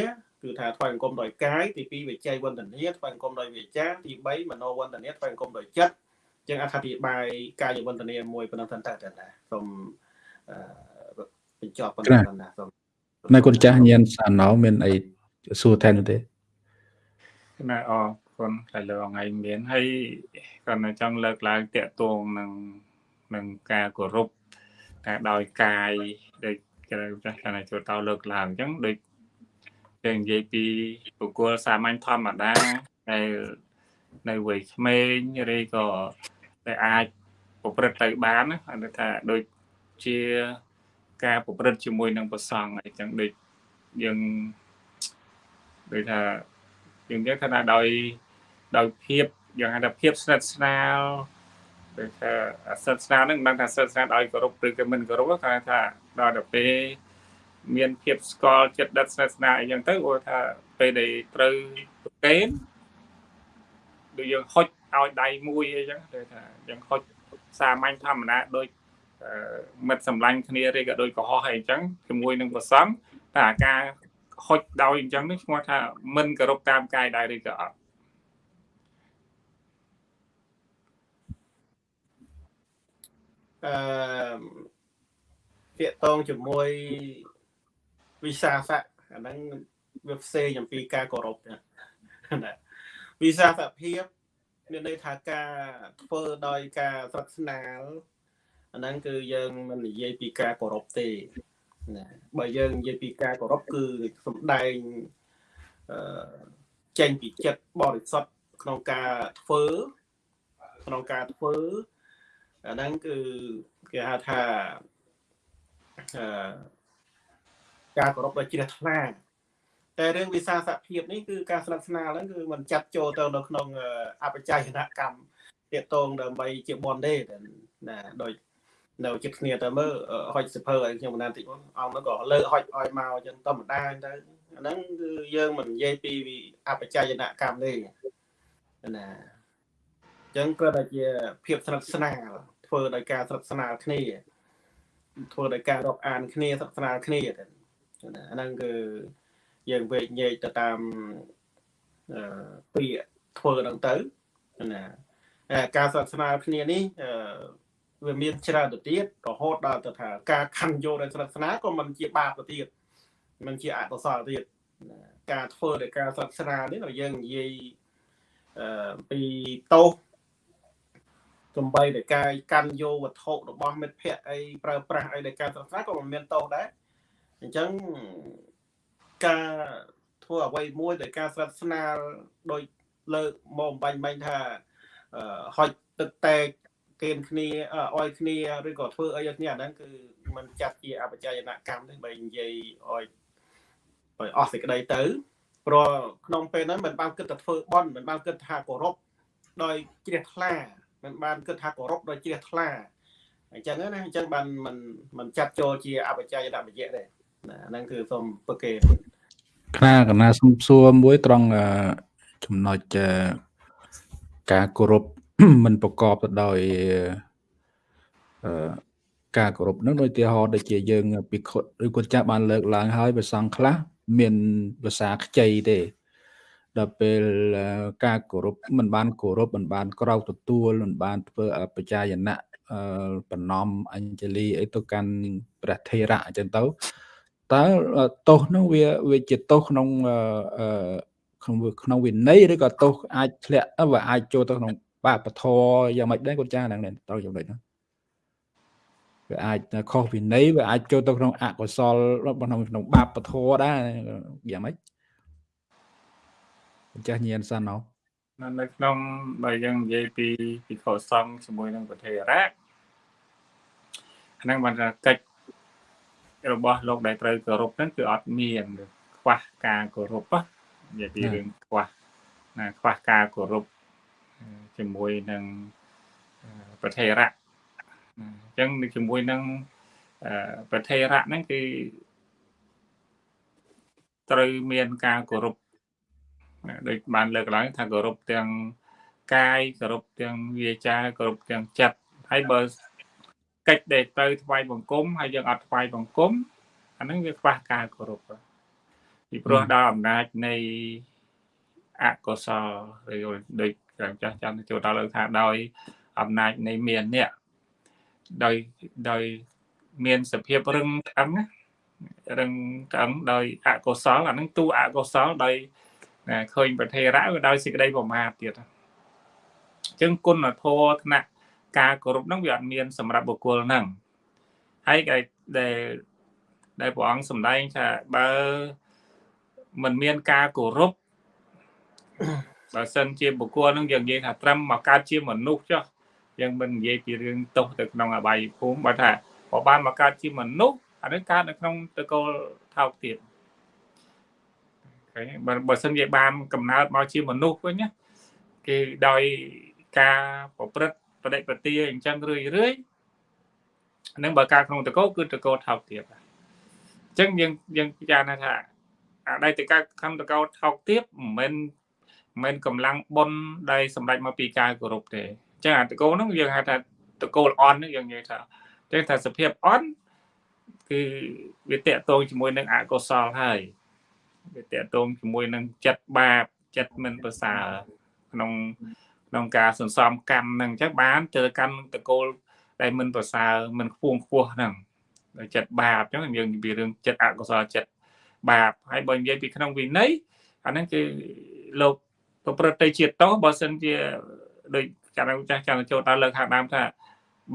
គឺថាថ្វាយអង្គមដោយកាយទី2វិច័យវន្តនីថ្វាយអង្គមដោយវាចាទី3មโนវន្តនីថ្វាយអង្គមដោយចិត្តចឹងអត្ថាធិប្បាយកាយវន្តនីមួយប៉ុណ្ណឹងទៅតែណាសូមអឺបញ្ចប់ប៉ុណ្ណឹងណាសូមនៅគុណចាស់ញៀនសាណោមានអីសួរថែមទេណាអរគុណតែលើថ្ងៃមានហើយគាត់នៅចង់លើកឡើងតាក់ទងនឹងនឹងការគោរពការដោយកាយដូច គេចាស់ថាចូលតលើកឡើងអញ្ចឹងដូចគេនិយាយពីបុគ្គលសាមញ្ញធម្មតាដែលនៅវ័យក្មេងឬក៏តែអាចប្រព្រឹត្តទៅបានណាថាដូចជាការប្រព្រឹត្តជាមួយនឹងប្រសង់អីចឹងដូចយើងដូចថាយើងនិយាយថាដោយដោយភាពយ៉ាងហៅថាភាពស្និទ្ធស្នាល ដូចថាស្និទ្ធស្នាលហ្នឹងមិនដឹងថាស្និទ្ធស្នាលឲ្យគោរពឬក៏មិនគោរពតែថាដល់ទៅពេលមានភាពស្គាល់ចិត្តដិតស្និទ្ធស្នាលអីចឹងទៅគាត់ថាពេលដែលត្រូវប្រកេនដូចយើងហុចឲ្យដៃមួយអីចឹងគឺថាយើងហុចសាមញ្ញធម្មតាដូចមិត្តសម្លាញ់គ្នាឬក៏ដូចកុហកអីចឹងជាមួយនឹងប្រសងតែអាការហុចដោយអញ្ចឹងនេះឈ្មោះថាមិនគោរពតាមកាយដែរឬក៏អត់ អឺពាក្យតងជាមួយវិសាសៈអាហ្នឹងវាផ្សេងអំពីការគោរពណាវិសាសភាពមានន័យថាការធ្វើដោយការស្និទ្ធស្នាលអាហ្នឹងគឺយើងមិននិយាយពីការគោរពទេណាបើយើងនិយាយពីការគោរពគឺសំដែងអឺចេញពីចិត្តបរិសុទ្ធក្នុងការធ្វើក្នុងការធ្វើ អាហ្នឹងគឺគេហៅថាអឺការគោរពដ៏ជ្រះថ្លាតែរឿងវិសាសភាពនេះគឺការស្និទ្ធស្នាលហ្នឹងគឺมันចាត់ចូលទៅនៅក្នុងអបច្ច័យកម្មទាក់ទងដើម្បីជាបនទេណាដោយនៅចិត្តគ្នាទៅមើលហុចសិភើឲ្យខ្ញុំបណ្ដាតិចមកអង្គនោះក៏លើកហុចឲ្យមកអញ្ចឹងធម្មតាទៅអាហ្នឹងគឺយើងមិននិយាយពីអបច្ច័យកម្មទេណាអញ្ចឹងគ្រាន់តែជាភាពស្និទ្ធស្នាលធ្វើដោយការស្និទ្ធស្នាលគ្នាធ្វើដោយការរាប់អានគ្នាស្និទ្ធស្នាលគ្នាទៅអាហ្នឹងគឺយើងវេកញែកទៅតាមអឺពាក្យធ្វើហ្នឹងទៅណាការស្និទ្ធស្នាលគ្នានេះអឺវាមានច្រើនទៅទៀតរហូតដល់ទៅថាការខណ្ឌយកដោយស្និទ្ធស្នាលក៏មិនជាបាបទៅទៀតមិនជាអកុសលទៀតការធ្វើដោយការស្និទ្ធស្នាលនេះយើងនិយាយអឺពីតោស សំបីតែការកាន់យកវត្ថុរបស់មិត្តភ័ក្តិអីប្រើប្រាស់អីដែលការស្និទ្ធស្នាលក៏មិនមានតោសដែរអញ្ចឹងការធ្វើអ្វីមួយដោយការស្និទ្ធស្នាលដោយលើកមកបាញ់បាញ់ថាហុចទឹកតែកគេនគ្នាអោយគ្នាឬក៏ធ្វើអីឲ្យគ្នាអាហ្នឹងគឺมันចាត់ជាអបច្ច័យនកម្មទេបើនិយាយអោយឲ្យអស់សេចក្តីទៅព្រោះក្នុងពេលហ្នឹងมันបានគិតតែធ្វើបន់มันបានគិតថាគោរពដោយជ្រះថ្លា មិនបានគិតថាគោរពដោយជ្រះថ្លាអញ្ចឹងណាអញ្ចឹងបានមិនមិនចាត់ចូលជាអបច្ច័យដាក់បយៈទេណាហ្នឹងគឺសូមពឹកគេខ្នាកណាសុំសួរមួយត្រង់ចំណុចការគោរពមិនប្រកបទៅដោយអឺការគោរពនឹងដូចទីហោដូចជាយើងពិខុតឬគាត់ចាស់បានលើកឡើងហើយប្រសងខ្លះមានភាសាខ្ចីទេ ដល់ពេលការគោរពមិនបានគោរពមិនបានក្រោកទទួលមិនបានធ្វើបច្ចាយណៈបំណំអញ្ជលីអីទៅកាន់ព្រះថេរៈអញ្ចឹងទៅតើទោសនោះវាវាជាទោសក្នុងក្នុងក្នុងវិន័យឬក៏ទោសអាចធ្លាក់វាអាចចូលទៅក្នុងបាបធរយ៉ាងម៉េចដែរគាត់ចាហ្នឹងត្រូវចំណុចហ្នឹងវាអាចខុសវិន័យវាអាចចូលទៅក្នុងអកុសលក្នុងក្នុងបាបធរដែរយ៉ាងម៉េច ចាស់ញៀនសិនអោនៅក្នុងបើយើងនិយាយពីពីខុសសង្ឃជាមួយនឹងប្រទេសរ៉ាហ្នឹងបានថាកិច្ចរបស់លោកដែលត្រូវគោរពហ្នឹងគឺអត់មានខ្វះការគោរពនិយាយពីរឿងខ្វះណាខ្វះការគោរពជាមួយនឹងប្រទេសរៈអញ្ចឹងជាមួយនឹងប្រទេសរៈហ្នឹងគឺត្រូវមានការគោរព ដូចបានលើកឡើងថាគោរពទាំងកាយគោរពទាំងវាចាគោរពទាំងចិត្តហើយបើកិច្ចដែលត្រូវថ្វាយបង្គំហើយយើងអត់ថ្វាយបង្គំអាហ្នឹងវាខ្វះការគោរពពីព្រោះដល់អំណាចនៃអកុសលឬដូចចាំចាស់ចាំចូលដល់លើថាដោយអំណាចនៃមាននេះដោយដោយមានសភាពរឹងឆ្អឹងរឹងឆ្អឹងដោយអកុសលអានឹងទូអកុសលដោយ ឃើញប្រធេរៈវាដោយសេចក្តីប្រមាទទៀតអញ្ចឹងគុណធម៌ថ្នាក់ការគោរពហ្នឹងវាអត់មានសម្រាប់បុគ្គលហ្នឹងហើយដែលដែលព្រះអង្គសម្ដែងថាបើមិនមានការគោរពបើសិនជាបុគ្គលនឹងយើងនិយាយថាត្រឹមមកកើតជាមនុស្សចុះយើងមិននិយាយពីរឿងទោសទៅក្នុងអបាយភូមិបើថាបើបានមកកើតជាមនុស្សអានេះកើតនៅក្នុងតកូលថោកទៀតឃ បើបើសិនជាបានកំណើតមកជាមនុស្សវិញណាគេដោយការប្រព្រឹត្តបដិបទាអញ្ចឹងរឿយរឿយនឹងបើការក្នុងតកោគឺតកោថោកទាបអញ្ចឹងយើងយើងពិចារណាថាអតីតកាលខំតកោថោកទាបមិនមែនមិនកម្លាំងបុណ្យដែលសម្រេចមកពីការគោរពទេអញ្ចឹងអាតកោហ្នឹងយើងហៅថាតកោអន់ហ្នឹងយើងនិយាយថាអញ្ចឹងថាសភាពអន់គឺវាតកតងជាមួយនឹងអកុសលហើយ វាតកតងជាមួយនឹងចិត្តបាបចិត្តមិនប្រសើរក្នុងក្នុងការសន្សំកម្មហ្នឹងអញ្ចឹងបានទៅកម្មតកូលដែលមិនប្រសើរមិនខ្ពងខ្ពស់ហ្នឹងចិត្តបាបអញ្ចឹងយើងនិយាយរឿងចិត្តអកុសលចិត្តបាបហើយបើនិយាយពីក្នុងវិន័យអាហ្នឹងគឺលោកប្រព្រឹត្តទៅជាតោបើសិនជាដូចចាស់ចាស់ចាំចូលដល់លើកខាងដើមថា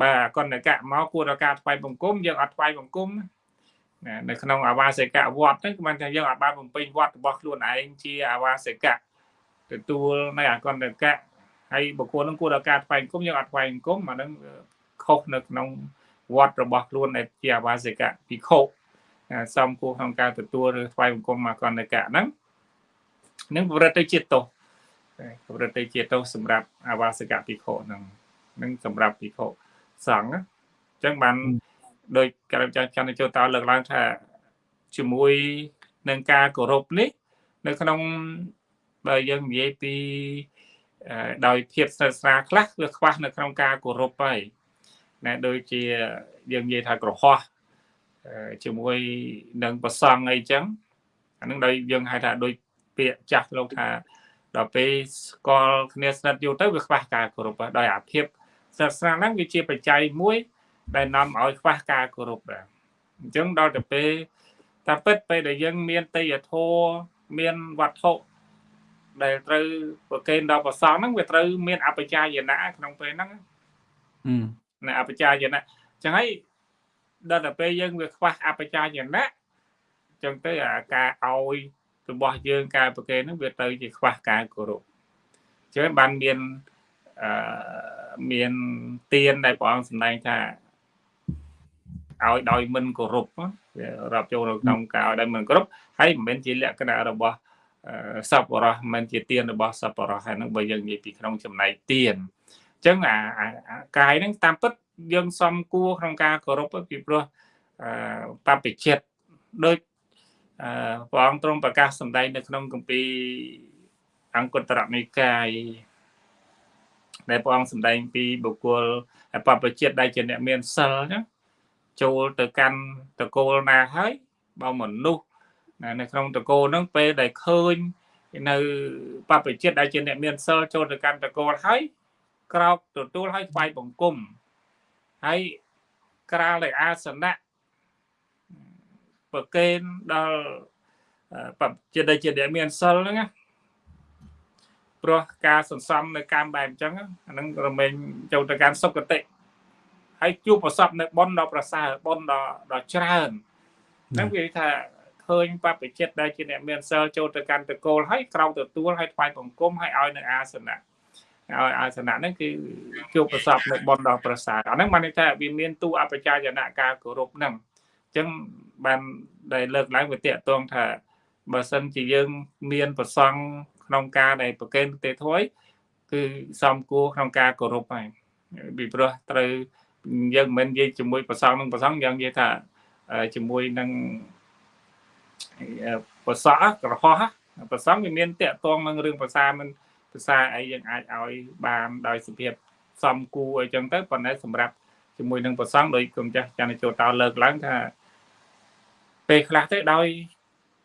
បាទអកណ្ដកៈមកគួរដល់ការថ្វាយបង្គំយើងអត់ថ្វាយបង្គំណា នៅក្នុងអាវាសិកៈវត្តហ្នឹងគឺបានថាយើងអាចបានបំពេញវត្តរបស់ខ្លួនឯងជាអាវាសិកៈទទួលនៅអកណ្ដកៈហើយបុគ្គលនឹងគួរដល់ការថ្វាយបង្គំយើងអត់ថ្វាយបង្គំអាហ្នឹងខុសនៅក្នុងវត្តរបស់ខ្លួនដែលជាអាវាសិកៈភិក្ខុសំគួរក្នុងការទទួលឬថ្វាយបង្គំអកណ្ដកៈហ្នឹងនឹងប្រព្រឹត្តទៅជាទោសប្រព្រឹត្តទៅជាទោសសម្រាប់អាវាសិកៈភិក្ខុហ្នឹងនឹងសម្រាប់ភិក្ខុសង្ឃអញ្ចឹងបាន ដោយក្រមចាស់ចន្ទចូលតើលើកឡើងថាជាមួយនឹងការគោរពនេះ នៅក្នុងបើយើងនិយាយពីដោយភាពស្និទ្ធស្នាលខ្លះវាខ្វះនៅក្នុងការគោរពហើយណាដូចជាយើងនិយាយថាក្រហោះជាមួយនឹងប្រសង់អីចឹងអានឹងដោយយើងហៅថាដូចពាក្យចាស់លោកថាដល់ពេលស្គាល់គ្នាស្និទ្ធយូរទៅវាខ្វះការគោរពដោយអាភិបសាសនាហ្នឹងវាជាបច្ច័យមួយ ដែលនាំឲ្យខ្វះការគោរពដែរអញ្ចឹងដល់ទៅពេលតែពិតពេលដែលយើងមានតេយ្យធម៌មានវត្ថុដែលត្រូវប្រកេនដល់ប្រសងហ្នឹងវាត្រូវមានអបជាយណៈក្នុងពេលហ្នឹងណាអបជាយណៈអញ្ចឹងហើយដល់ទៅពេលយើងវាខ្វះអបជាយណៈអញ្ចឹងទៅអាការឲ្យរបស់យើងការប្រកេនហ្នឹងវាទៅជាខ្វះការគោរពអញ្ចឹងបានមានអឺមានទៀនដែលព្រះអង្គសម្ដែងថា ឲ្យដោយមិនគោរពវារាប់ចូលនៅក្នុងការឲ្យដោយមិនគោរពហើយមិនមែនជាលក្ខណៈរបស់សពរោះមិនជាទៀនរបស់សពរោះហើយនឹងបើយើងនិយាយពីក្នុងចំណែកទៀនអញ្ចឹងអាកាយហ្នឹងតាមពិតយើងសំគួរក្នុងការគោរពពីព្រោះបព្វជិតដូចព្រះអង្គទ្រង់ប្រកាសសម្ដែងនៅក្នុងគម្ពីរអង្គតរនិកាយដែលព្រះអង្គសម្ដែងពីបុគ្គលបព្វជិតដែលជាអ្នកមានសិលចឹង ចូលទៅកាន់តកូលណាហើយបើមនុស្សនៅក្នុងតកូលហ្នឹងពេលដែលឃើញនៅបព្វជិតដែលជាអ្នកមានសិលចូលទៅកាន់តកូលហើយក្រោកទទួលហើយថ្វាយបង្គំហើយក្រាលដោយអាសនៈប្រកេនដល់បព្វជិតដែលជាអ្នកមានសិលហ្នឹងណាព្រោះការសន្សំនៅកម្មបែបអញ្ចឹងអានឹងរមែងចូលទៅកាន់សុគតិ ហើយជួបប្រសពនៅប៉ុនដល់ប្រសើរប៉ុនដល់ដល់ច្រើនហ្នឹងវាថាឃើញបព្វជិតដែលជាអ្នកមានសិលចូលទៅកាន់តកូលហើយក្រោកទទួលហើយថ្វាយបង្គំហើយឲ្យនៅអាសនៈឲ្យអាសនៈហ្នឹងគឺជួបប្រសពនៅប៉ុនដល់ប្រសើរអាហ្នឹងបានន័យថាវាមានទូអបជាយណៈការគោរពហ្នឹងអញ្ចឹងបានដែលលើកឡើងវាតកតងថាបើសិនជាយើងមានប្រសង់ក្នុងការដែលប្រកេនទេធួយគឺសំគួរក្នុងការគោរពហើយពីព្រោះត្រូវ យើងមិននិយាយជាមួយប្រសងនឹងប្រសងយើងនិយាយថាជាមួយនឹងប្រសអក្រហោះប្រសងវាមានតាក់ទងនឹងរឿងភាសាមិនភាសាអីយើងអាចឲ្យបានដោយសភាពសំគួរអីចឹងទៅប៉ុន្តែសម្រាប់ជាមួយនឹងប្រសងដោយគុំចាស់ចានចូលតើលើកឡើងថាពេលខ្លះទៅដោយ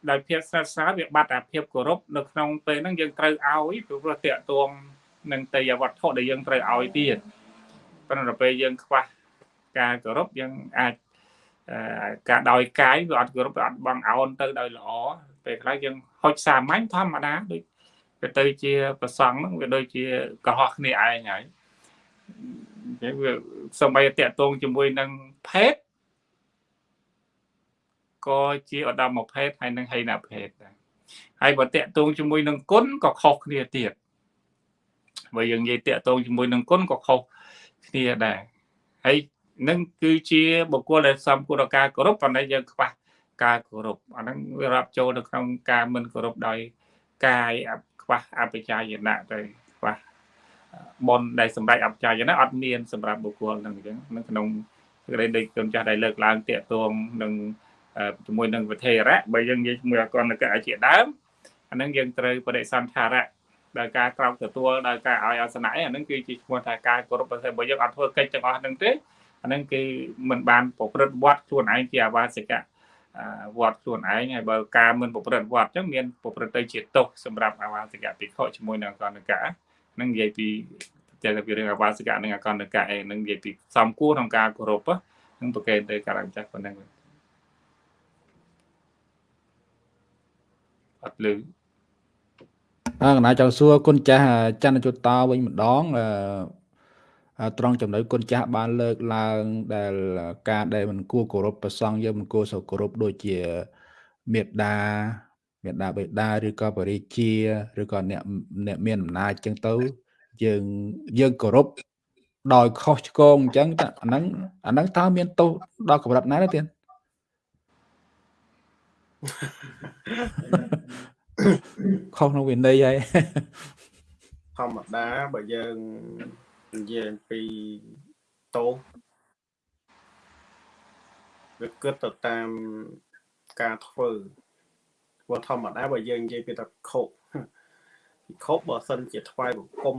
ដោយភាពស្និទ្ធស្នាលវាបាត់អាភាពគោរពនៅក្នុងពេលហ្នឹងយើងត្រូវឲ្យព្រោះតាក់ទងនឹងទេយវត្ថុដែលយើងត្រូវឲ្យទៀត ប៉ុន្តែពេលយើងខ្វះការគោរពយើងអាចការដោយកាយវាអត់គោរពវាអត់បងអោនទៅដោយល្អពេលខ្លះយើងហុចសាមញ្ញធម្មតាដូចវាទៅជាប្រសង់ហ្នឹងវាដូចជាកុហកគ្នាឯងហើយអញ្ចឹងវាសំបីតាក់ទងជាមួយនឹងភេទក៏ជាឧត្តមភេទហើយនឹងហីនភេទដែរហើយបើតកតងជាមួយនឹងគុណក៏ខុសគ្នាទៀតបើយើងនិយាយតកតងជាមួយនឹងគុណក៏ខុសគ្នា ដែរហើយនឹងគឺជាបុគ្គលដែលសំគួរដល់ការគោរពប៉ុន្តែយើងខ្វះការគោរពអាហ្នឹងវារាប់ចូលនៅក្នុងការមិនគោរពដោយកាយអខ្វះអបជាយណៈទៅខ្វះបនដែលសម្រាប់អបជាយណៈអត់មានសម្រាប់បុគ្គលហ្នឹងអញ្ចឹងនៅក្នុងសេចក្តីនៃគុណចាស់ដែលលើកឡើងតាកតងនឹងជាមួយនឹងវិធេរៈបើយើងនិយាយជាមួយអកណកៈជាដើមអាហ្នឹងយើងត្រូវបដិសន្ធារៈ ដោយការក្រោកទទួលដោយការឲ្យអាសនៈអាហ្នឹងគឺជាឈ្មោះថាការគោរពបើសិនបើយើងអត់ធ្វើកិច្ចទាំងអស់ហ្នឹងទេអាហ្នឹងគេមិនបានប្រព្រឹត្តវត្តខ្លួនឯងជាអាវាសិកៈវត្តខ្លួនឯងហើយបើការមិនប្រព្រឹត្តវត្តអញ្ចឹងមានប្រព្រឹត្តទៅជាទោសសម្រាប់អាវាសិកៈភិក្ខុជាមួយនឹងអកណកៈហ្នឹងនិយាយពីតែពីរឿងអាវាសិកៈនិងអកណកៈឯងនឹងនិយាយពីសំគួរក្នុងការគោរពហ្នឹងប្រកេនទៅការអញ្ចឹងប៉ុណ្ណឹងអត់លឺអើ កណាចង់សួរគុណចាស់ច័ន្ទយុត្តោវិញម្ដងអឺត្រង់ចំណុចគុណចាស់បានលើកឡើងដែលការដែលមិនគួរគោរពប្រសង់យើងមិនគួរសូវគោរពដូចជាមេត្តាមេត្តាបិតាឬក៏បរិជាឬក៏អ្នកអ្នកមានអំណាចចឹងទៅយើងយើងគោរពដោយខុសឆ្គងអញ្ចឹងអាហ្នឹងអាហ្នឹងតើមានទោសដល់កម្រិតណាទេទៀត ខុសក្នុងវិន័យហើយធម្មតាបើយើងនិយាយពីតោវាគិតទៅតាមការធ្វើព្រោះធម្មតាបើយើងនិយាយពីតខុពិខុបើសិនជាថ្វាយបង្គំ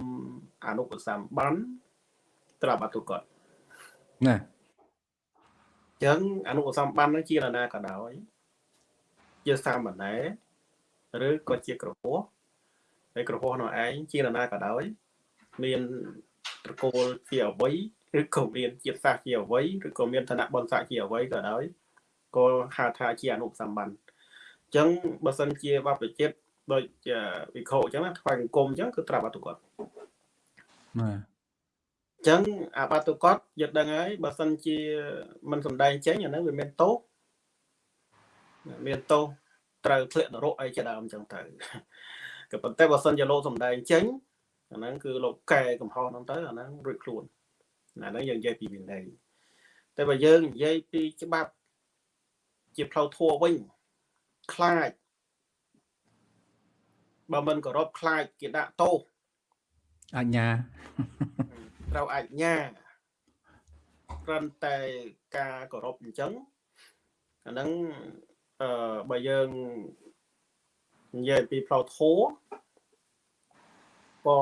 អនុបសម្បានត្រាប់អតុកតណាចឹងអនុបសម្បាននឹងជានរណាក៏ដោយជាសាមណេរ ឬក៏ជាក្រហោះហើយក្រហោះនោះឯងជានរណាក៏ដោយ មានត្រកូលជាអវ័យឬក៏មានជាតិសាសន៍ជាអវ័យឬក៏មានឋានៈបុណ្យស័ក្តិជាអវ័យក៏ដោយក៏ហៅថាជាអនុសម្បានអញ្ចឹងបើសិនជាបព្វជិតដូចវិខោអញ្ចឹងណាថ្វាយអង្គមអញ្ចឹងគឺត្រាប់អតុកតណាអញ្ចឹងអាបាតុកតយកដឹងហើយបើសិនជាមិនសំដែងចេញអាហ្នឹងវាមានទោសមានទោស ត្រូវធ្លាក់នរកអីជាដើមអញ្ចឹងទៅក៏ប៉ុន្តែបើសិនជាលោកសំដែងចេញអាហ្នឹងគឺលោកកែកំហុសហ្នឹងទៅអាហ្នឹងរួចខ្លួនអាហ្នឹងយើងនិយាយពីវិន័យតែបើយើងនិយាយពីច្បាប់ជាផ្លូវធัวវិញខ្លាចបើមិនគោរពខ្លាចគេដាក់ទោសអញ្ញាត្រូវអញ្ញាគ្រាន់តែការគោរពអញ្ចឹងអាហ្នឹង អឺបើយើងនិយាយពីផ្លូវធัวក៏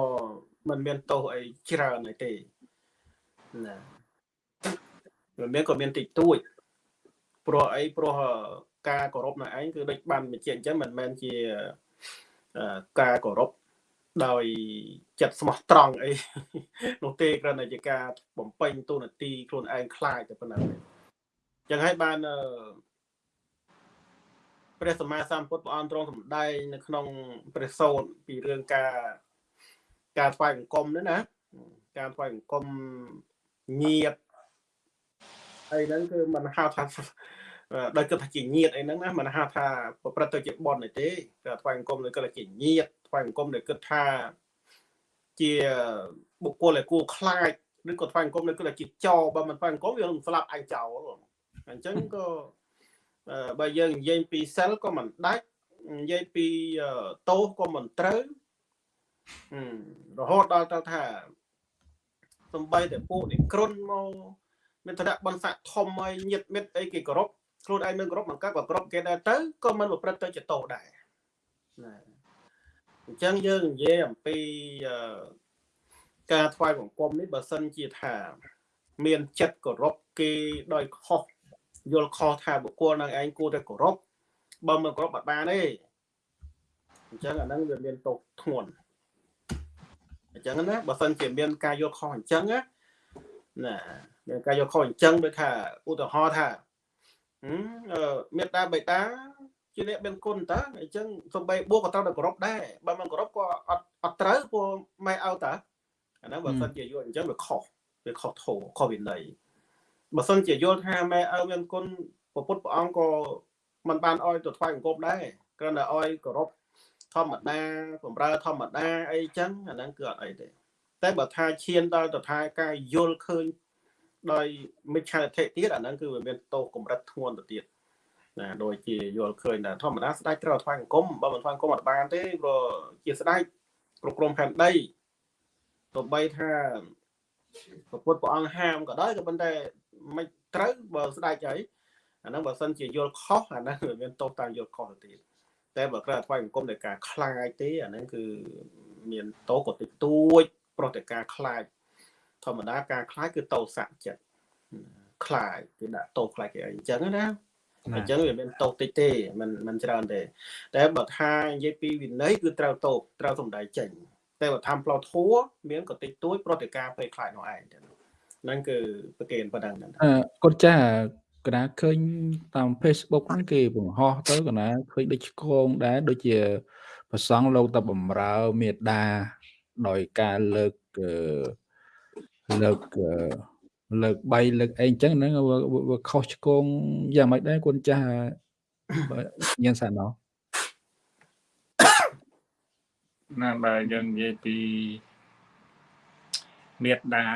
มันមានទោសអីច្រើនអីទេណាវាមានក៏មានតិចតួចព្រោះអីព្រោះការគោរពនៅឯងគឺដូចបានបញ្ជាក់អញ្ចឹងមិនមែនជាការគោរពដោយចិត្តស្មោះត្រង់អីនោះទេគ្រាន់តែជាការបំពេញទូនាទីខ្លួនឯងខ្លាចតែប៉ុណ្ណឹងចឹងហើយបាន ព្រះសម្មាសម្ពុទ្ធព្រះអង្គទ្រង់សម្ដែងនៅក្នុងព្រះសូត្រពីរឿងការការថ្វាយបង្គំនេះណាការថ្វាយបង្គំញាតហើយហ្នឹងគឺមិនហៅថាដោយគិតថាជាញាតអីហ្នឹងណាមិនហៅថាប្រព្រឹត្តទៅជាបន់ទេតែថ្វាយបង្គំនៅគិតថាជាញាតថ្វាយបង្គំនៅគិតថាជាបុគ្គលដែលគួរខ្លាចឬក៏ថ្វាយបង្គំនៅគិតថាជាចោបើមិនថ្វាយបង្គំវានឹងស្លាប់អញចោលអញ្ចឹងក៏ បើយើងនិយាយពីសិលក៏មិនដាច់និយាយពីតោសក៏មិនត្រូវរហូតដល់ទៅថាសំបីតែពួកនេះគ្រុនមកមានឋានៈបនស័កធំហើយញាតមិត្តអីគេគោរពខ្លួនឯងមិនគោរពមិនកើតក៏គោរពគេដែរទៅក៏មិនប្រព្រឹត្តទៅជាតោដែរណាអញ្ចឹងយើងនិយាយអំពីការថ្វាយបង្គំនេះបើសិនជាថា មានចិត្តគោរពគេដោយខុស យល់ខុសថាបុគ្គលនឹងឯងគួរតែគោរពបើមិនគោរពអត់បានទេអញ្ចឹងអាហ្នឹងវាមានទោសធ្ងន់អញ្ចឹងណាបើសិនជាមានការយល់ខុសអញ្ចឹងណាមានការយល់ខុសអញ្ចឹងដូចថាឧទាហរណ៍ថាមេត្តាបេតាជាអ្នកមានគុណតើអញ្ចឹងសំបីបួកក៏ត្រូវតែគោរពដែរបើមិនគោរពក៏អត់អត់ត្រូវព្រោះម៉ែឲ្យតើអាហ្នឹងបើសិនជាយល់អញ្ចឹងវាខុសវាខុសធោខុសវិន័យ បើសិនជាយល់ថាម៉ែឲ្យមានគុណពុទ្ធព្រះអង្គក៏មិនបានឲ្យទៅថ្វាយអង្គមដែរគ្រាន់តែឲ្យគោរពធម្មតាបំរើធម្មតាអីចឹងអាហ្នឹងគឺអត់អីទេតែបើថាឈានដល់ទៅថាការយល់ឃើញដោយមិច្ឆាទិទៀតអាហ្នឹងគឺវាមានទោសកម្រិតធ្ងន់ទៅទៀតអណាដូចជាយល់ឃើញថាធម្មតាស្ដេចត្រូវថ្វាយបង្គំបើមិនថ្វាយបង្គំអត់បានទេព្រោះជាស្ដេចគ្រប់គ្រងផែនដីទោះបីថាព្រះពុទ្ធព្រះអង្គហាមក៏ដោយក៏ប៉ុន្តែ មិនត្រូវបើស្ដេចហើយអាហ្នឹងបើសិនជាយល់ខុសអាហ្នឹងវាមានទោសតាមយល់ខុសទៅទៀតតែបើក្រៅថ្វាយបង្គំដោយការខ្លាចទេអាហ្នឹងគឺមានទោសក៏តិចតួចប្រតិការខ្លាចធម្មតាការខ្លាចគឺតោសៈចិត្តខ្លាចគឺដាក់ទោសខ្លាចគេអីអញ្ចឹងណាអញ្ចឹងវាមានតោសតិចទេมันมันច្រើនទេ តែបើថានិយាយពីវិន័យគឺត្រូវតោសត្រូវសំដែងចេញតែបើថាផ្លោធัวមានក៏តិចតួចប្រតិការពេលខ្លាចនោះឯង ហ្នឹងគឺប្រកេនប៉ុណ្ណឹងអឺកូនចាស់កណាឃើញតាម Facebook ហ្នឹងគេបង្ហោះទៅកណាឃើញដូចឆ្កងដែរដូចជាប្រសង់លោកតបំរើមេដាដោយការលើកលើកលើក3លើកអីអញ្ចឹងហ្នឹងវាខុសឆ្គងយ៉ាងម៉េចដែរគុណចាស់ញ៉ាំសាណោះណាបើយើងនិយាយពីមេដា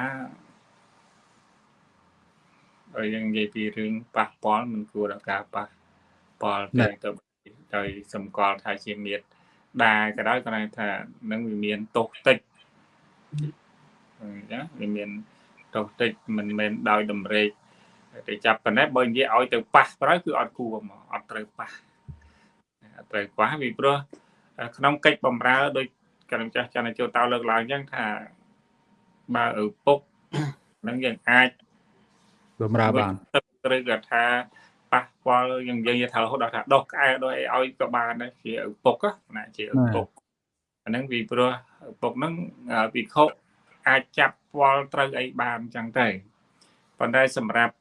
បើយើងនិយាយពីរឿងប៉ះពាល់មិនគួរដល់ការប៉ះពាល់តែទៅដោយសម្គាល់ថាជាមេដាក៏ដោយគាត់ថានឹងវាមានទោសតិចអញ្ចឹងវាមានទោសតិចមិនមែនដោយតម្រេកទៅចាប់ប៉ុណ្ណេះបើនិយាយឲ្យទៅប៉ះត្រូវគឺអត់គួរមកអត់ត្រូវប៉ះអត់ត្រូវប៉ះពីព្រោះក្នុងកិច្ចបំរើដោយកណ្ដាលចាស់ចន្ទចូលតៅលើកឡើងអញ្ចឹងថាបើឪពុកនឹងយើងអាច បំរើបានឬក៏ថាប៉ះពាល់យើងយើងនិយាយថារហូតដល់ថាដោះក្អែដោយឲ្យក៏បានដែរជាឪពុកណាជាឪពុកអាហ្នឹងពីព្រោះឪពុកហ្នឹងពិខុអាចចាប់ពាល់ត្រូវអីបានអញ្ចឹងទៅប៉ុន្តែសម្រាប់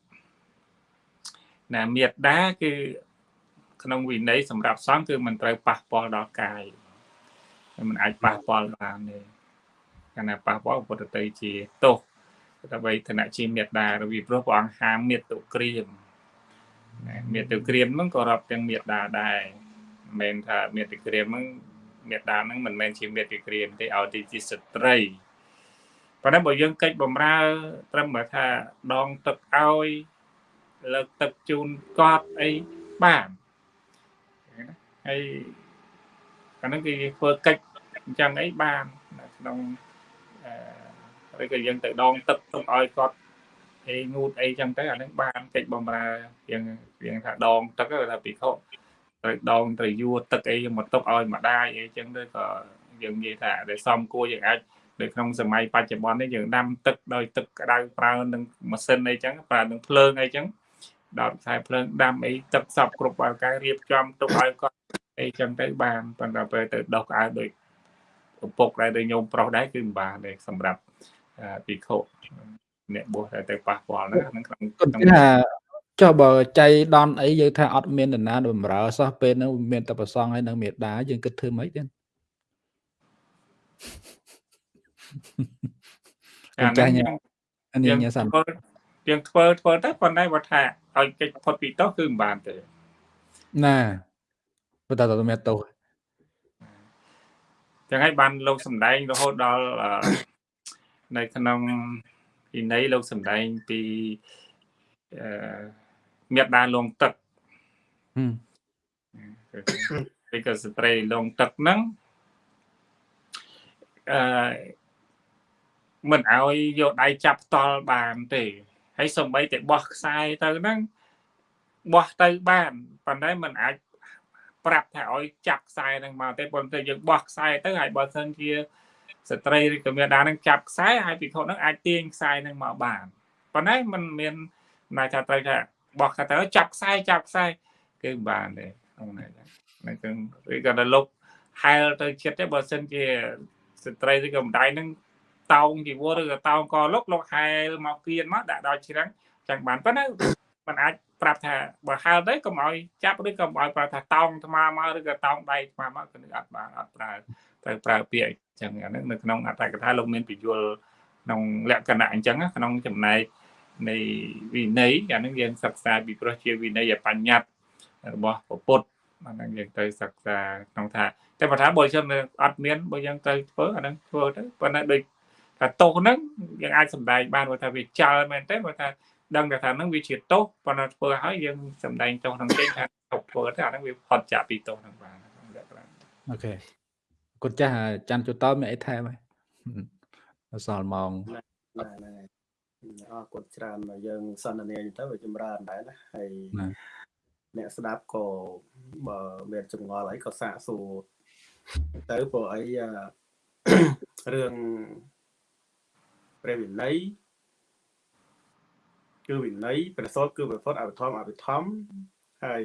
ណាមេត្តាគឺក្នុងវិន័យសម្រាប់សង្ឃគឺមិនត្រូវប៉ះពាល់ដល់កាយมันអាចប៉ះពាល់បានទេកាលណាប៉ះពាល់ពុទ្ធទៅជាទោស ដើម្បីឋានៈជាមេត្តារវីព្រោះព្រះអង្គហាមមេត្តុក្រៀមមេត្តុក្រៀមហ្នឹងក៏រាប់ទាំងមេត្តាដែរមិនមែនថាមេត្តុក្រៀមហ្នឹងមេត្តាហ្នឹងមិនមែនជាមេត្តុក្រៀមទេឲ្យទីជាស្ត្រីប៉ុន្តែបើយើងកិច្ចបំរើ ត្រឹមបើថាដងទឹកឲ្យលើកទឹកជូនកត់អីបានហើយអាហ្នឹងគឺធ្វើកិច្ចអញ្ចឹងអីបានក្នុងអឺ ឬក៏យើងទៅដងទឹកទុកឲ្យគាត់អីងូតអីចឹងទៅអាហ្នឹងបានកិច្ចបំរើយើងយើងថាដងទឹកថាពិខុត្រូវដងត្រូវយួរទឹកអីមកទុកឲ្យម្ដាយអីចឹងទៅក៏យើងនិយាយថាដែលសំគួរយើងអាចនៅក្នុងសម័យបច្ចុប្បន្ននេះយើងដាំទឹកដោយទឹកក្តៅប្រើនឹងម៉ាស៊ីនអីចឹងប្រើនឹងភ្លើងអីចឹងដល់ខ្សែភ្លើងដាំអីទឹកសពគ្រប់អាការរៀបចំទុកឲ្យគាត់អីចឹងទៅបានប៉ុន្តែពេលទៅដោះក្អៅដោយឪពុកដែរដោយញោមប្រុសដែរគឺមិនបានទេសម្រាប់ ពិខុអ្នកបួសតែទៅប៉ះពាល់ណាហ្នឹងក្នុងក្នុងថាចុះបើចៃដនអីយើងថាអត់មាននរណាបំរើសោះពេលហ្នឹងមានតែប្រសងហើយនឹងមេដាយើងគិតធ្វើម៉េចទេអានេះអានេះញ៉ាំសាំយើងធ្វើធ្វើទៅប៉ុន្តែគាត់ថាឲ្យកិច្ចផុតពីទោសគឺមិនបានទេណាបើតើតើមានទោសចឹងហើយបានលោកសំដែងរហូតដល់ នៅក្នុងពីនៃលោកសំដែងពីអឺមេដាលងទឹកពីកស្ត្រីលងទឹកហ្នឹងអឺមិនឲ្យយកដៃចាប់ផ្ទាល់បានទេហើយសំបីតែបោះខ្សែទៅហ្នឹងបោះទៅបានប៉ុន្តែมันអាចប្រាប់ថាឲ្យចាប់ខ្សែហ្នឹងមកទេប៉ុន្តែយើងបោះខ្សែទៅហើយបើសិនជា ស្ត្រីឬក៏មេដាហ្នឹងចាប់ខ្សែហើយពិខុហ្នឹងអាចទាញខ្សែហ្នឹងមកបានប៉ុន្តែมันមានន័យថាត្រូវថាបោះខ្សែទៅចាប់ខ្សែចាប់ខ្សែគឺបានទេក្នុងនេះហ្នឹងគឺឬក៏ដល់លុបហែលទៅចិត្តទេបើសិនជាស្ត្រីឬក៏ម្ដាយហ្នឹងតោងជីវរឬក៏តោងកលុកលោកហែលមកគៀនមកដាក់ដល់ជ្រាំងចឹងបានប៉ុន្តែมันអាចប្រាប់ថាបើហែលទៅកុំឲ្យចាប់ឬក៏កុំឲ្យប្រាប់ថាតោងថ្មមកឬក៏តោងដៃថ្មមកគឺអត់បានអត់ប្រើ ត្រូវប្រើពាក្យអញ្ចឹងអាហ្នឹងនៅក្នុងអត្ថកថាលោកមានពយល់ក្នុងលក្ខណៈអញ្ចឹងក្នុងចំណែកនៃវិន័យអាហ្នឹងយើងសិក្សាពីព្រោះជាវិន័យបញ្ញត្តិរបស់ពុទ្ធអាហ្នឹងយើងទៅសិក្សាក្នុងថាតែបើថាបើយើងអត់មានបើយើងទៅធ្វើអាហ្នឹងធ្វើទៅប៉ុន្តែដូចថាទោសហ្នឹងយើងអាចសម្ដែងបានថាវាចោលមែនទេបើថាដឹងតែថាហ្នឹងវាជាទោសប៉ុន្តែធ្វើឲ្យយើងសម្ដែងទោសក្នុងចេញថាធ្វើទៅអាហ្នឹងវាផុតចាកពីទោសហ្នឹងបានលក្ខណៈអូខេ គុណចាស់ច័ន្ទជូតតមានអីថែមហើយសល់ម៉ោងណែណែអរគុណច្រើនយើងសន្ទនាទៅវាចម្រើនដែរណាហើយណាអ្នកស្ដាប់ក៏បើមានចម្ងល់អីក៏សាកសួរទៅព្រោះអីអឺរឿងព្រះវិន័យគឺវិន័យព្រះសូតគឺព្រះសូតអភិធម្មអភិធម្មហើយ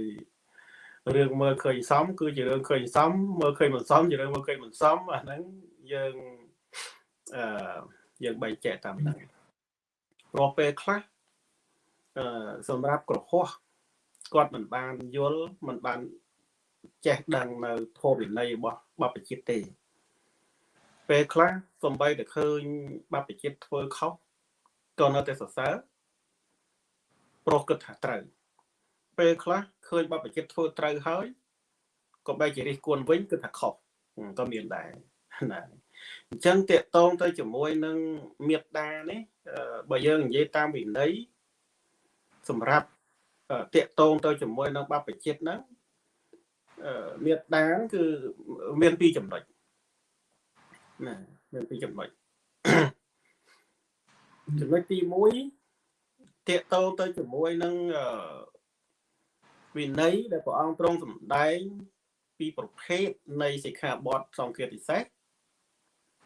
រឿងមើលឃើញសមគឺជារឿងឃើញសមមើលឃើញមិនសមជារឿងមើលឃើញមិនសមអាហ្នឹងយើងអឺយើងបែងចែកតាមហ្នឹងព្រោះពេលខ្លះអឺសម្រាប់ក្រហោះគាត់មិនបានយល់មិនបានចេះដឹងនៅធម៌វិន័យរបស់បព្វជិតទេ ពេលខ្លះសំបីតែឃើញបព្វជិតធ្វើខុសក៏នៅតែសរសើរប្រុសគិតថាត្រូវ ពេលខ្លះឃើញបព្វជិតធ្វើត្រូវហើយក៏បែរជារិះគន់វិញគិតថាខុសក៏មានដែរណាអញ្ចឹងតកតងទៅជាមួយនឹងមេត្តានេះអឺបើយើងនិយាយតាមវិន័យសម្រាប់តកតងទៅជាមួយនឹងបព្វជិតហ្នឹងអឺមេត្តាហ្នឹងគឺមានពីរចំណុចណាមានពីរចំណុចចំណុចទី1តកតងទៅជាមួយនឹងអឺ វិន័យដែលព្រះអង្គទ្រង់សម្ដែងពីប្រភេទនៃសិក្ខាបទសង្ឃាតិសេស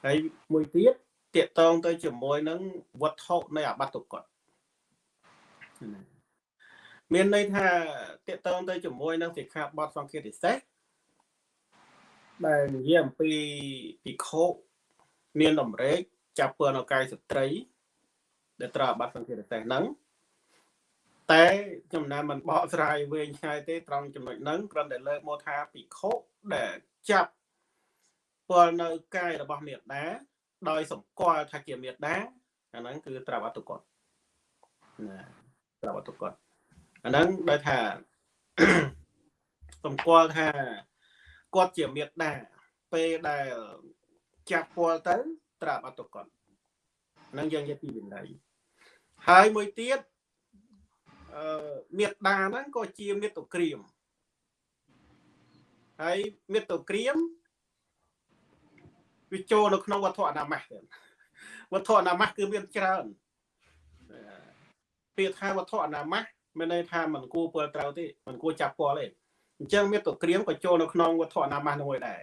ហើយមួយទៀតតកតងទៅជាមួយនឹងវត្ថុនៃអបត្តកតណាមានន័យថាតកតងទៅជាមួយនឹងសិក្ខាបទសង្ឃាតិសេសដែលនិយាយអំពីភិក្ខុមានតម្រេកចាប់ពើនៅកាយស្ត្រីដែលត្រូវអាបត្តិសង្ឃាតិសេសហ្នឹង តែចំណានមិនបកស្រាយវែងឆ្ងាយទេត្រង់ចំណុចហ្នឹងគ្រាន់តែលើកមកថាភិក្ខុដែលចាប់ពលនៅកាយរបស់មេត្តាដោយសម្គាល់ថាជាមេត្តាអាហ្នឹងគឺត្រូវអត្តកតណាត្រូវអត្តកតអាហ្នឹងដោយថាសម្គាល់ថាគាត់ជាមេត្តាពេលដែលចាប់ពលទៅត្រាប់អត្តកតហ្នឹងយើងនិយាយពីវិន័យហើយមួយទៀតអឺ មេត្តាហ្នឹងក៏ជាមេត្តាក្រៀមហើយមេត្តាក្រៀមវាចូលនៅក្នុងវត្ថុអនាមាសទៀតវត្ថុអនាមាសគឺមានច្រើនពាក្យថាវត្ថុអនាមាសមានន័យថាមិនគួរពលត្រូវទេមិនគួរចាប់ពលទេអញ្ចឹងមេត្តាក្រៀមក៏ចូលនៅក្នុងវត្ថុអនាមាសនោះដែរ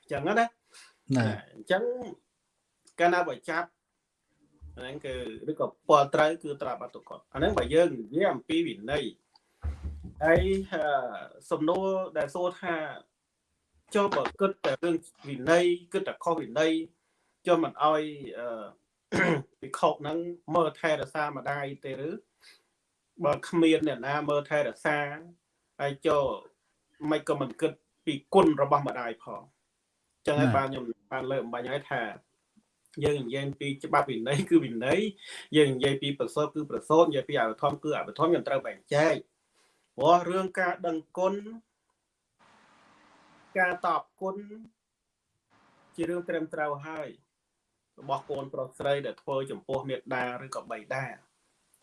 អញ្ចឹងណាណាអញ្ចឹងកាលណាបើចាប់ ហ្នឹងគឺឬក៏ពលត្រូវគឺត្រាប់អត្តកតអាហ្នឹងបើយើងនិយាយអំពីវិន័យហើយអឺសំណួរដែលសួរថាចូលបើគិតតែរឿងវិន័យគិតតែខុសវិន័យចូលមិនអោយអឺពិខុហ្នឹងមើលថែរក្សាម្ដាយទេឬបើគ្មានអ្នកណាមើលថែរក្សាហើយចូលមិនក៏មិនគិតពីគុណរបស់ម្ដាយផងចឹងហើយបានខ្ញុំបានលើកអំបញ្ញឲ្យថា យើងនិយាយពីច្បាប់វិន័យគឺវិន័យយើងនិយាយពីប្រសូតគឺប្រសូតនិយាយពីអវិធម្មគឺអវិធម្មយើងត្រូវបែងចែកព្រោះរឿងការដឹងគុណការតបគុណជារឿងត្រឹមត្រូវហើយរបស់កូនប្រុសស្រីដែលធ្វើចំពោះមេត្តាឬក៏បិតា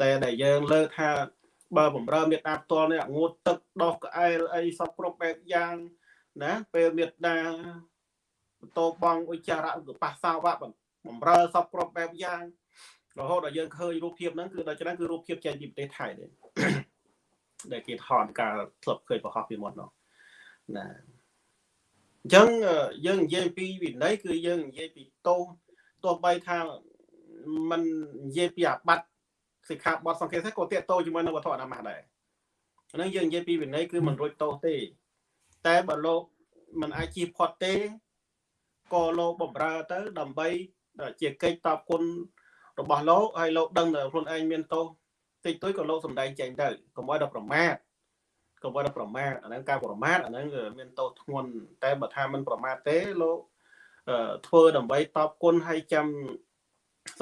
តែដែលយើងលើកថាបើបំរើមេត្តាផ្ទាល់នេះងូតទឹកដោះក្អែលអីសពគ្រប់បែបយ៉ាងណាពេលមេត្តាបន្ទោបងឧច្ចារៈគឺប៉ះសាវៈបំ រើសពគ្រប់បែបយ៉ាងរហូតដល់យើងឃើញរូបភាពហ្នឹងគឺដល់ច្រើនគឺរូបភាពចេញពីប្រទេសថៃទេដែលគេថតការធ្លាប់ឃើញប្រហោះពីមុននោះណាអញ្ចឹងយើងនិយាយពីវិន័យគឺយើងនិយាយពីទោសទោះបីថាมันនិយាយពីអាបត្តិសិក្ខាបទសង្កេតទេក៏តាកតោជាមួយនឹងវត្ថុអនាម័យដែរហ្នឹងយើងនិយាយពីវិន័យគឺមិនរួចទោសទេ តែបើលោកมันអាចជៀសផុតទេក៏លោកបំរើទៅដើម្បី ជាកិច្ចតបគុណរបស់លោកហើយលោកដឹងថាខ្លួនឯងមានទោសតិចតួចក៏លោកសំដែងចេញទៅកុំឲ្យដល់ប្រមាថកុំឲ្យដល់ប្រមាថអាហ្នឹងការប្រមាថអាហ្នឹងមានទោសធ្ងន់តែបើថាមិនប្រមាថទេលោកធ្វើដើម្បីតបគុណហើយចាំ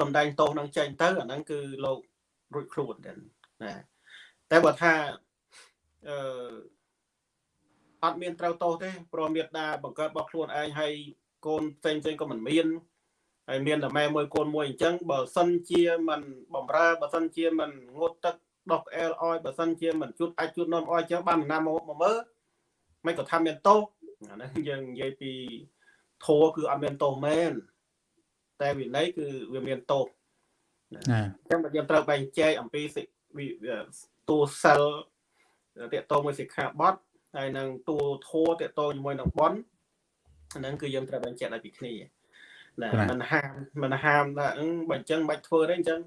សំដែងទោសនឹងចេញទៅអាហ្នឹងគឺលោករួចខ្លួនដែរណាតែបើថាអឺអត់មានត្រូវទោសទេព្រមមេត្តាបង្កើតរបស់ខ្លួនឯងហើយកូនផ្សេងផ្សេងក៏មិនមាន ហើយមានតែម៉ែមួយកូនមួយអញ្ចឹងបើសិនជាមិនបំរើបើសិនជាមិនងូតទឹកដោះក្អែលអោយបើសិនជាមិនជូតអាចជូតនំអោយអញ្ចឹងបានណាមកមកមើលមិនក៏ថាមានទោសអាហ្នឹងយើងនិយាយពីធัวគឺអត់មានទោសមែនតែវិន័យគឺវាមានទោសណាអញ្ចឹងបើយើងត្រូវបែងចែកអំពីសិវិតួសិលតកតងមួយសិក្ខាបទហើយនឹងតួធัวតកតងជាមួយនឹងបនអាហ្នឹងគឺយើងត្រូវបែងចែកឲ្យពីគ្នា ណាមិនហាមមិនហាមថាអឺបើអញ្ចឹងមិនបាច់ធ្វើទេអញ្ចឹង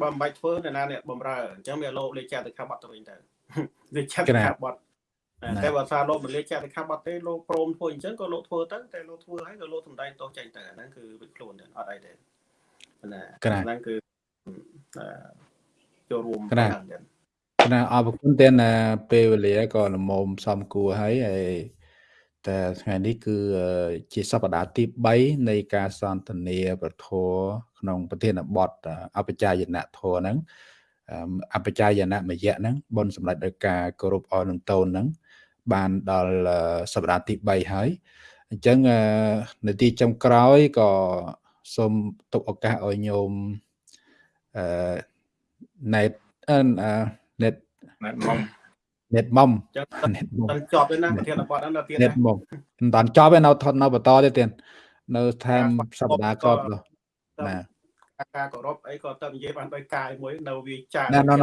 បើមិនបាច់ធ្វើអ្នកណាអ្នកបំរើអញ្ចឹងវាលោកលេខចាត់ទៅខាបត់ទៅវិញទៅលេខចាត់ទៅខាបត់តែបើថាលោកមិនលេខចាត់ទៅខាបត់ទេលោកព្រមធ្វើអញ្ចឹងក៏លោកធ្វើទៅតែលោកធ្វើហើយក៏លោកសំដែងទោសចេញទៅអាហ្នឹងគឺវិខ្លួនទេអត់អីទេណាហ្នឹងគឺចូលរួមហ្នឹងណាអរគុណទាំងពេលវេលាក៏លមមសំគួរហើយហើយ តែថ្ងៃនេះគឺជាសប្តាហ៍ទី3នៃការសន្ទនាប្រធរក្នុងប្រធានបទអបជាយនៈធរហ្នឹងអបជាយនៈមយៈហ្នឹងបុណ្យសម្ដេចដោយការគោរពអរនឹងតូនហ្នឹងបានដល់សប្តាហ៍ទី3ហើយអញ្ចឹងនាទីចុងក្រោយក៏សូមទុកឱកាសឲ្យញោមអឺណេតអឺ net net mom net mom ចឹងតែចប់ទេណាប្រធានបទហ្នឹងទៀត net mom មិនតាន់ចប់ទេនៅថតនៅបន្តទៀតទៀតនៅថែមសប្តាហ៍ក្រោយណាការគោរពអីក៏ទៅនិយាយបានទៅកាយមួយនៅវាចានៅនៅ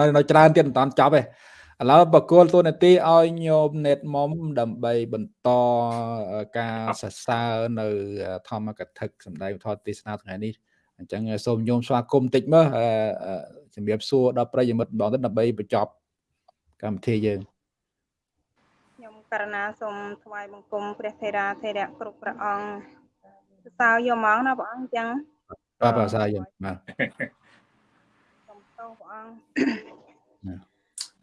នៅនៅច្រើនទៀតមិនតាន់ចប់ទេឥឡូវបកគលទូនាទីឲ្យញោម net mom ដើម្បីបន្តការសរសើរនៅ ធម្មកថាសម្ដែងធម៌ទេសនាថ្ងៃនេះអញ្ចឹងសូមញោមស្វាគមន៍តិចមើលជំរាបសួរដល់ប្រិយមិត្តម្ដងទៅដើម្បីបញ្ចប់ កម្មវិធីយើងខ្ញុំករណាសូមថ្វាយបង្គំព្រះថេរាថេរៈគ្រប់ព្រះអង្គសរសើរយកមកណាព្រះអង្គអញ្ចឹងបាទបាទសរសើរយកបាទសូមទោសព្រះអង្គ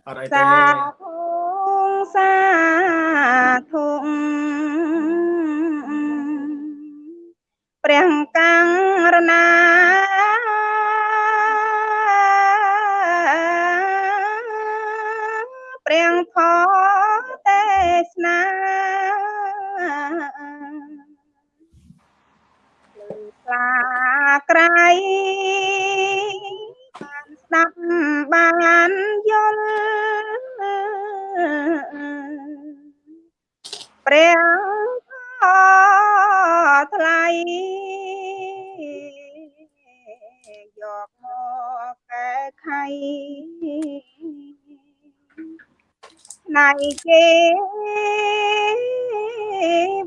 អត់អីទេសាធុសាធុព្រះកាំងរណា ព្រះធម៌ទេសនាលឺខ្លាក្រៃបានស្ដាប់បានយល់ព្រះធម៌ថ្លៃយកមកកែខៃ ណៃគេ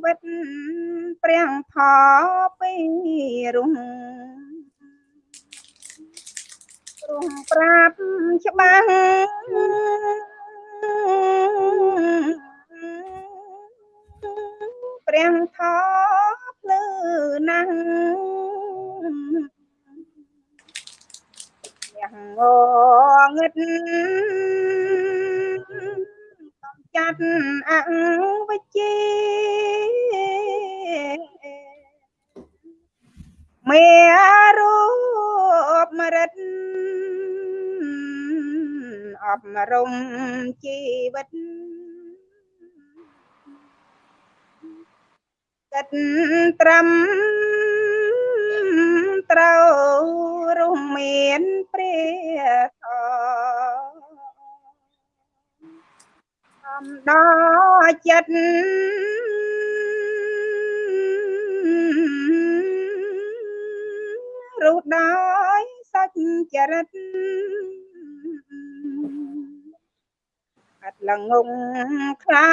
វិតព្រះផពីរុងរុងប្រាប់ច្បាស់ព្រះថភ្លឺណាស់យ៉ាងងងឹត ចាត់អវិជ្ជាមេរូបមរិទ្ធអប់រំជីវិតចិត្តត្រឹមត្រូវរំមានព្រះ ដល់ចិត្តរូបដោយសាច់ចរិតអត់លងងខ្លៅ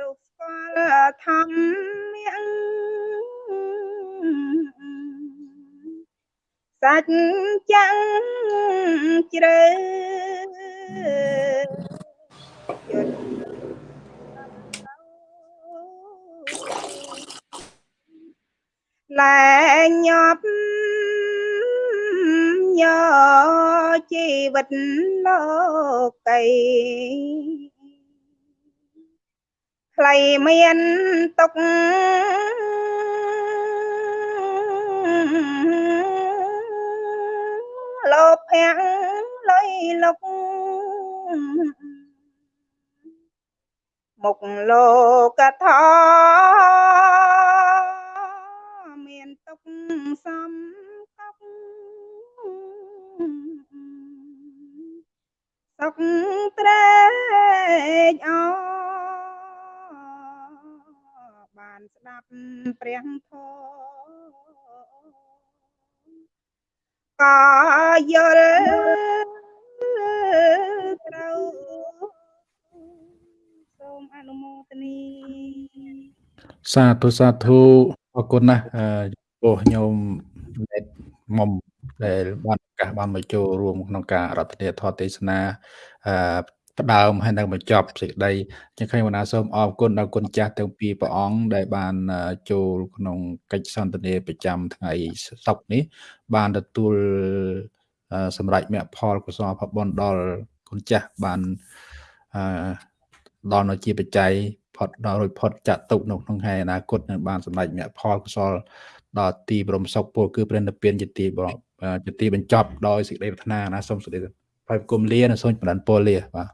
រូបស្គាល់ធម្មៈសាច់ចាំងជ្រៅ យត់លែងញាប់ញជីវិតលោកីខ្លី មុខលោកធមានទុកសំកប់សុកត្រេកអបានស្ដាប់ព្រះធម៌ក៏យល់ ត្រូវសូមអនុមោទនីសាធុសាធុអរគុណណាស់អឺចំពោះញោមណេតមុំដែលបានឱកាសបានមកចូលរួមក្នុងការរដ្ឋនាធម៌ទេសនាអឺផ្ដើមហើយនឹងបញ្ចប់សេចក្តីចឹងខ្ញុំបណ្ណាសូមអរគុណដល់គុណចាស់ទាំងពីរព្រះអង្គដែលបានអឺចូលក្នុងកិច្ចសន្ទនាប្រចាំថ្ងៃសុក្រនេះ បានទទួលអឺ សម្រាប់មគ្គផលកុសលផលបុណ្យដល់គុណចាស់បានអឺដល់នៅជាបច្ច័យផុតដល់រួចផុតចាត់ទុកនៅក្នុងថ្ងៃអនាគតនឹងបានសម្រេចមគ្គផលកុសលដល់ទីបរមសុខពលគឺព្រះនិព្វានជាទីបរមជាទីបញ្ចប់ដោយសេចក្តីប្រាថ្នាណាសូមសេចក្តីបាយគុំលានិងសូមបណ្ដានពលលាបាទ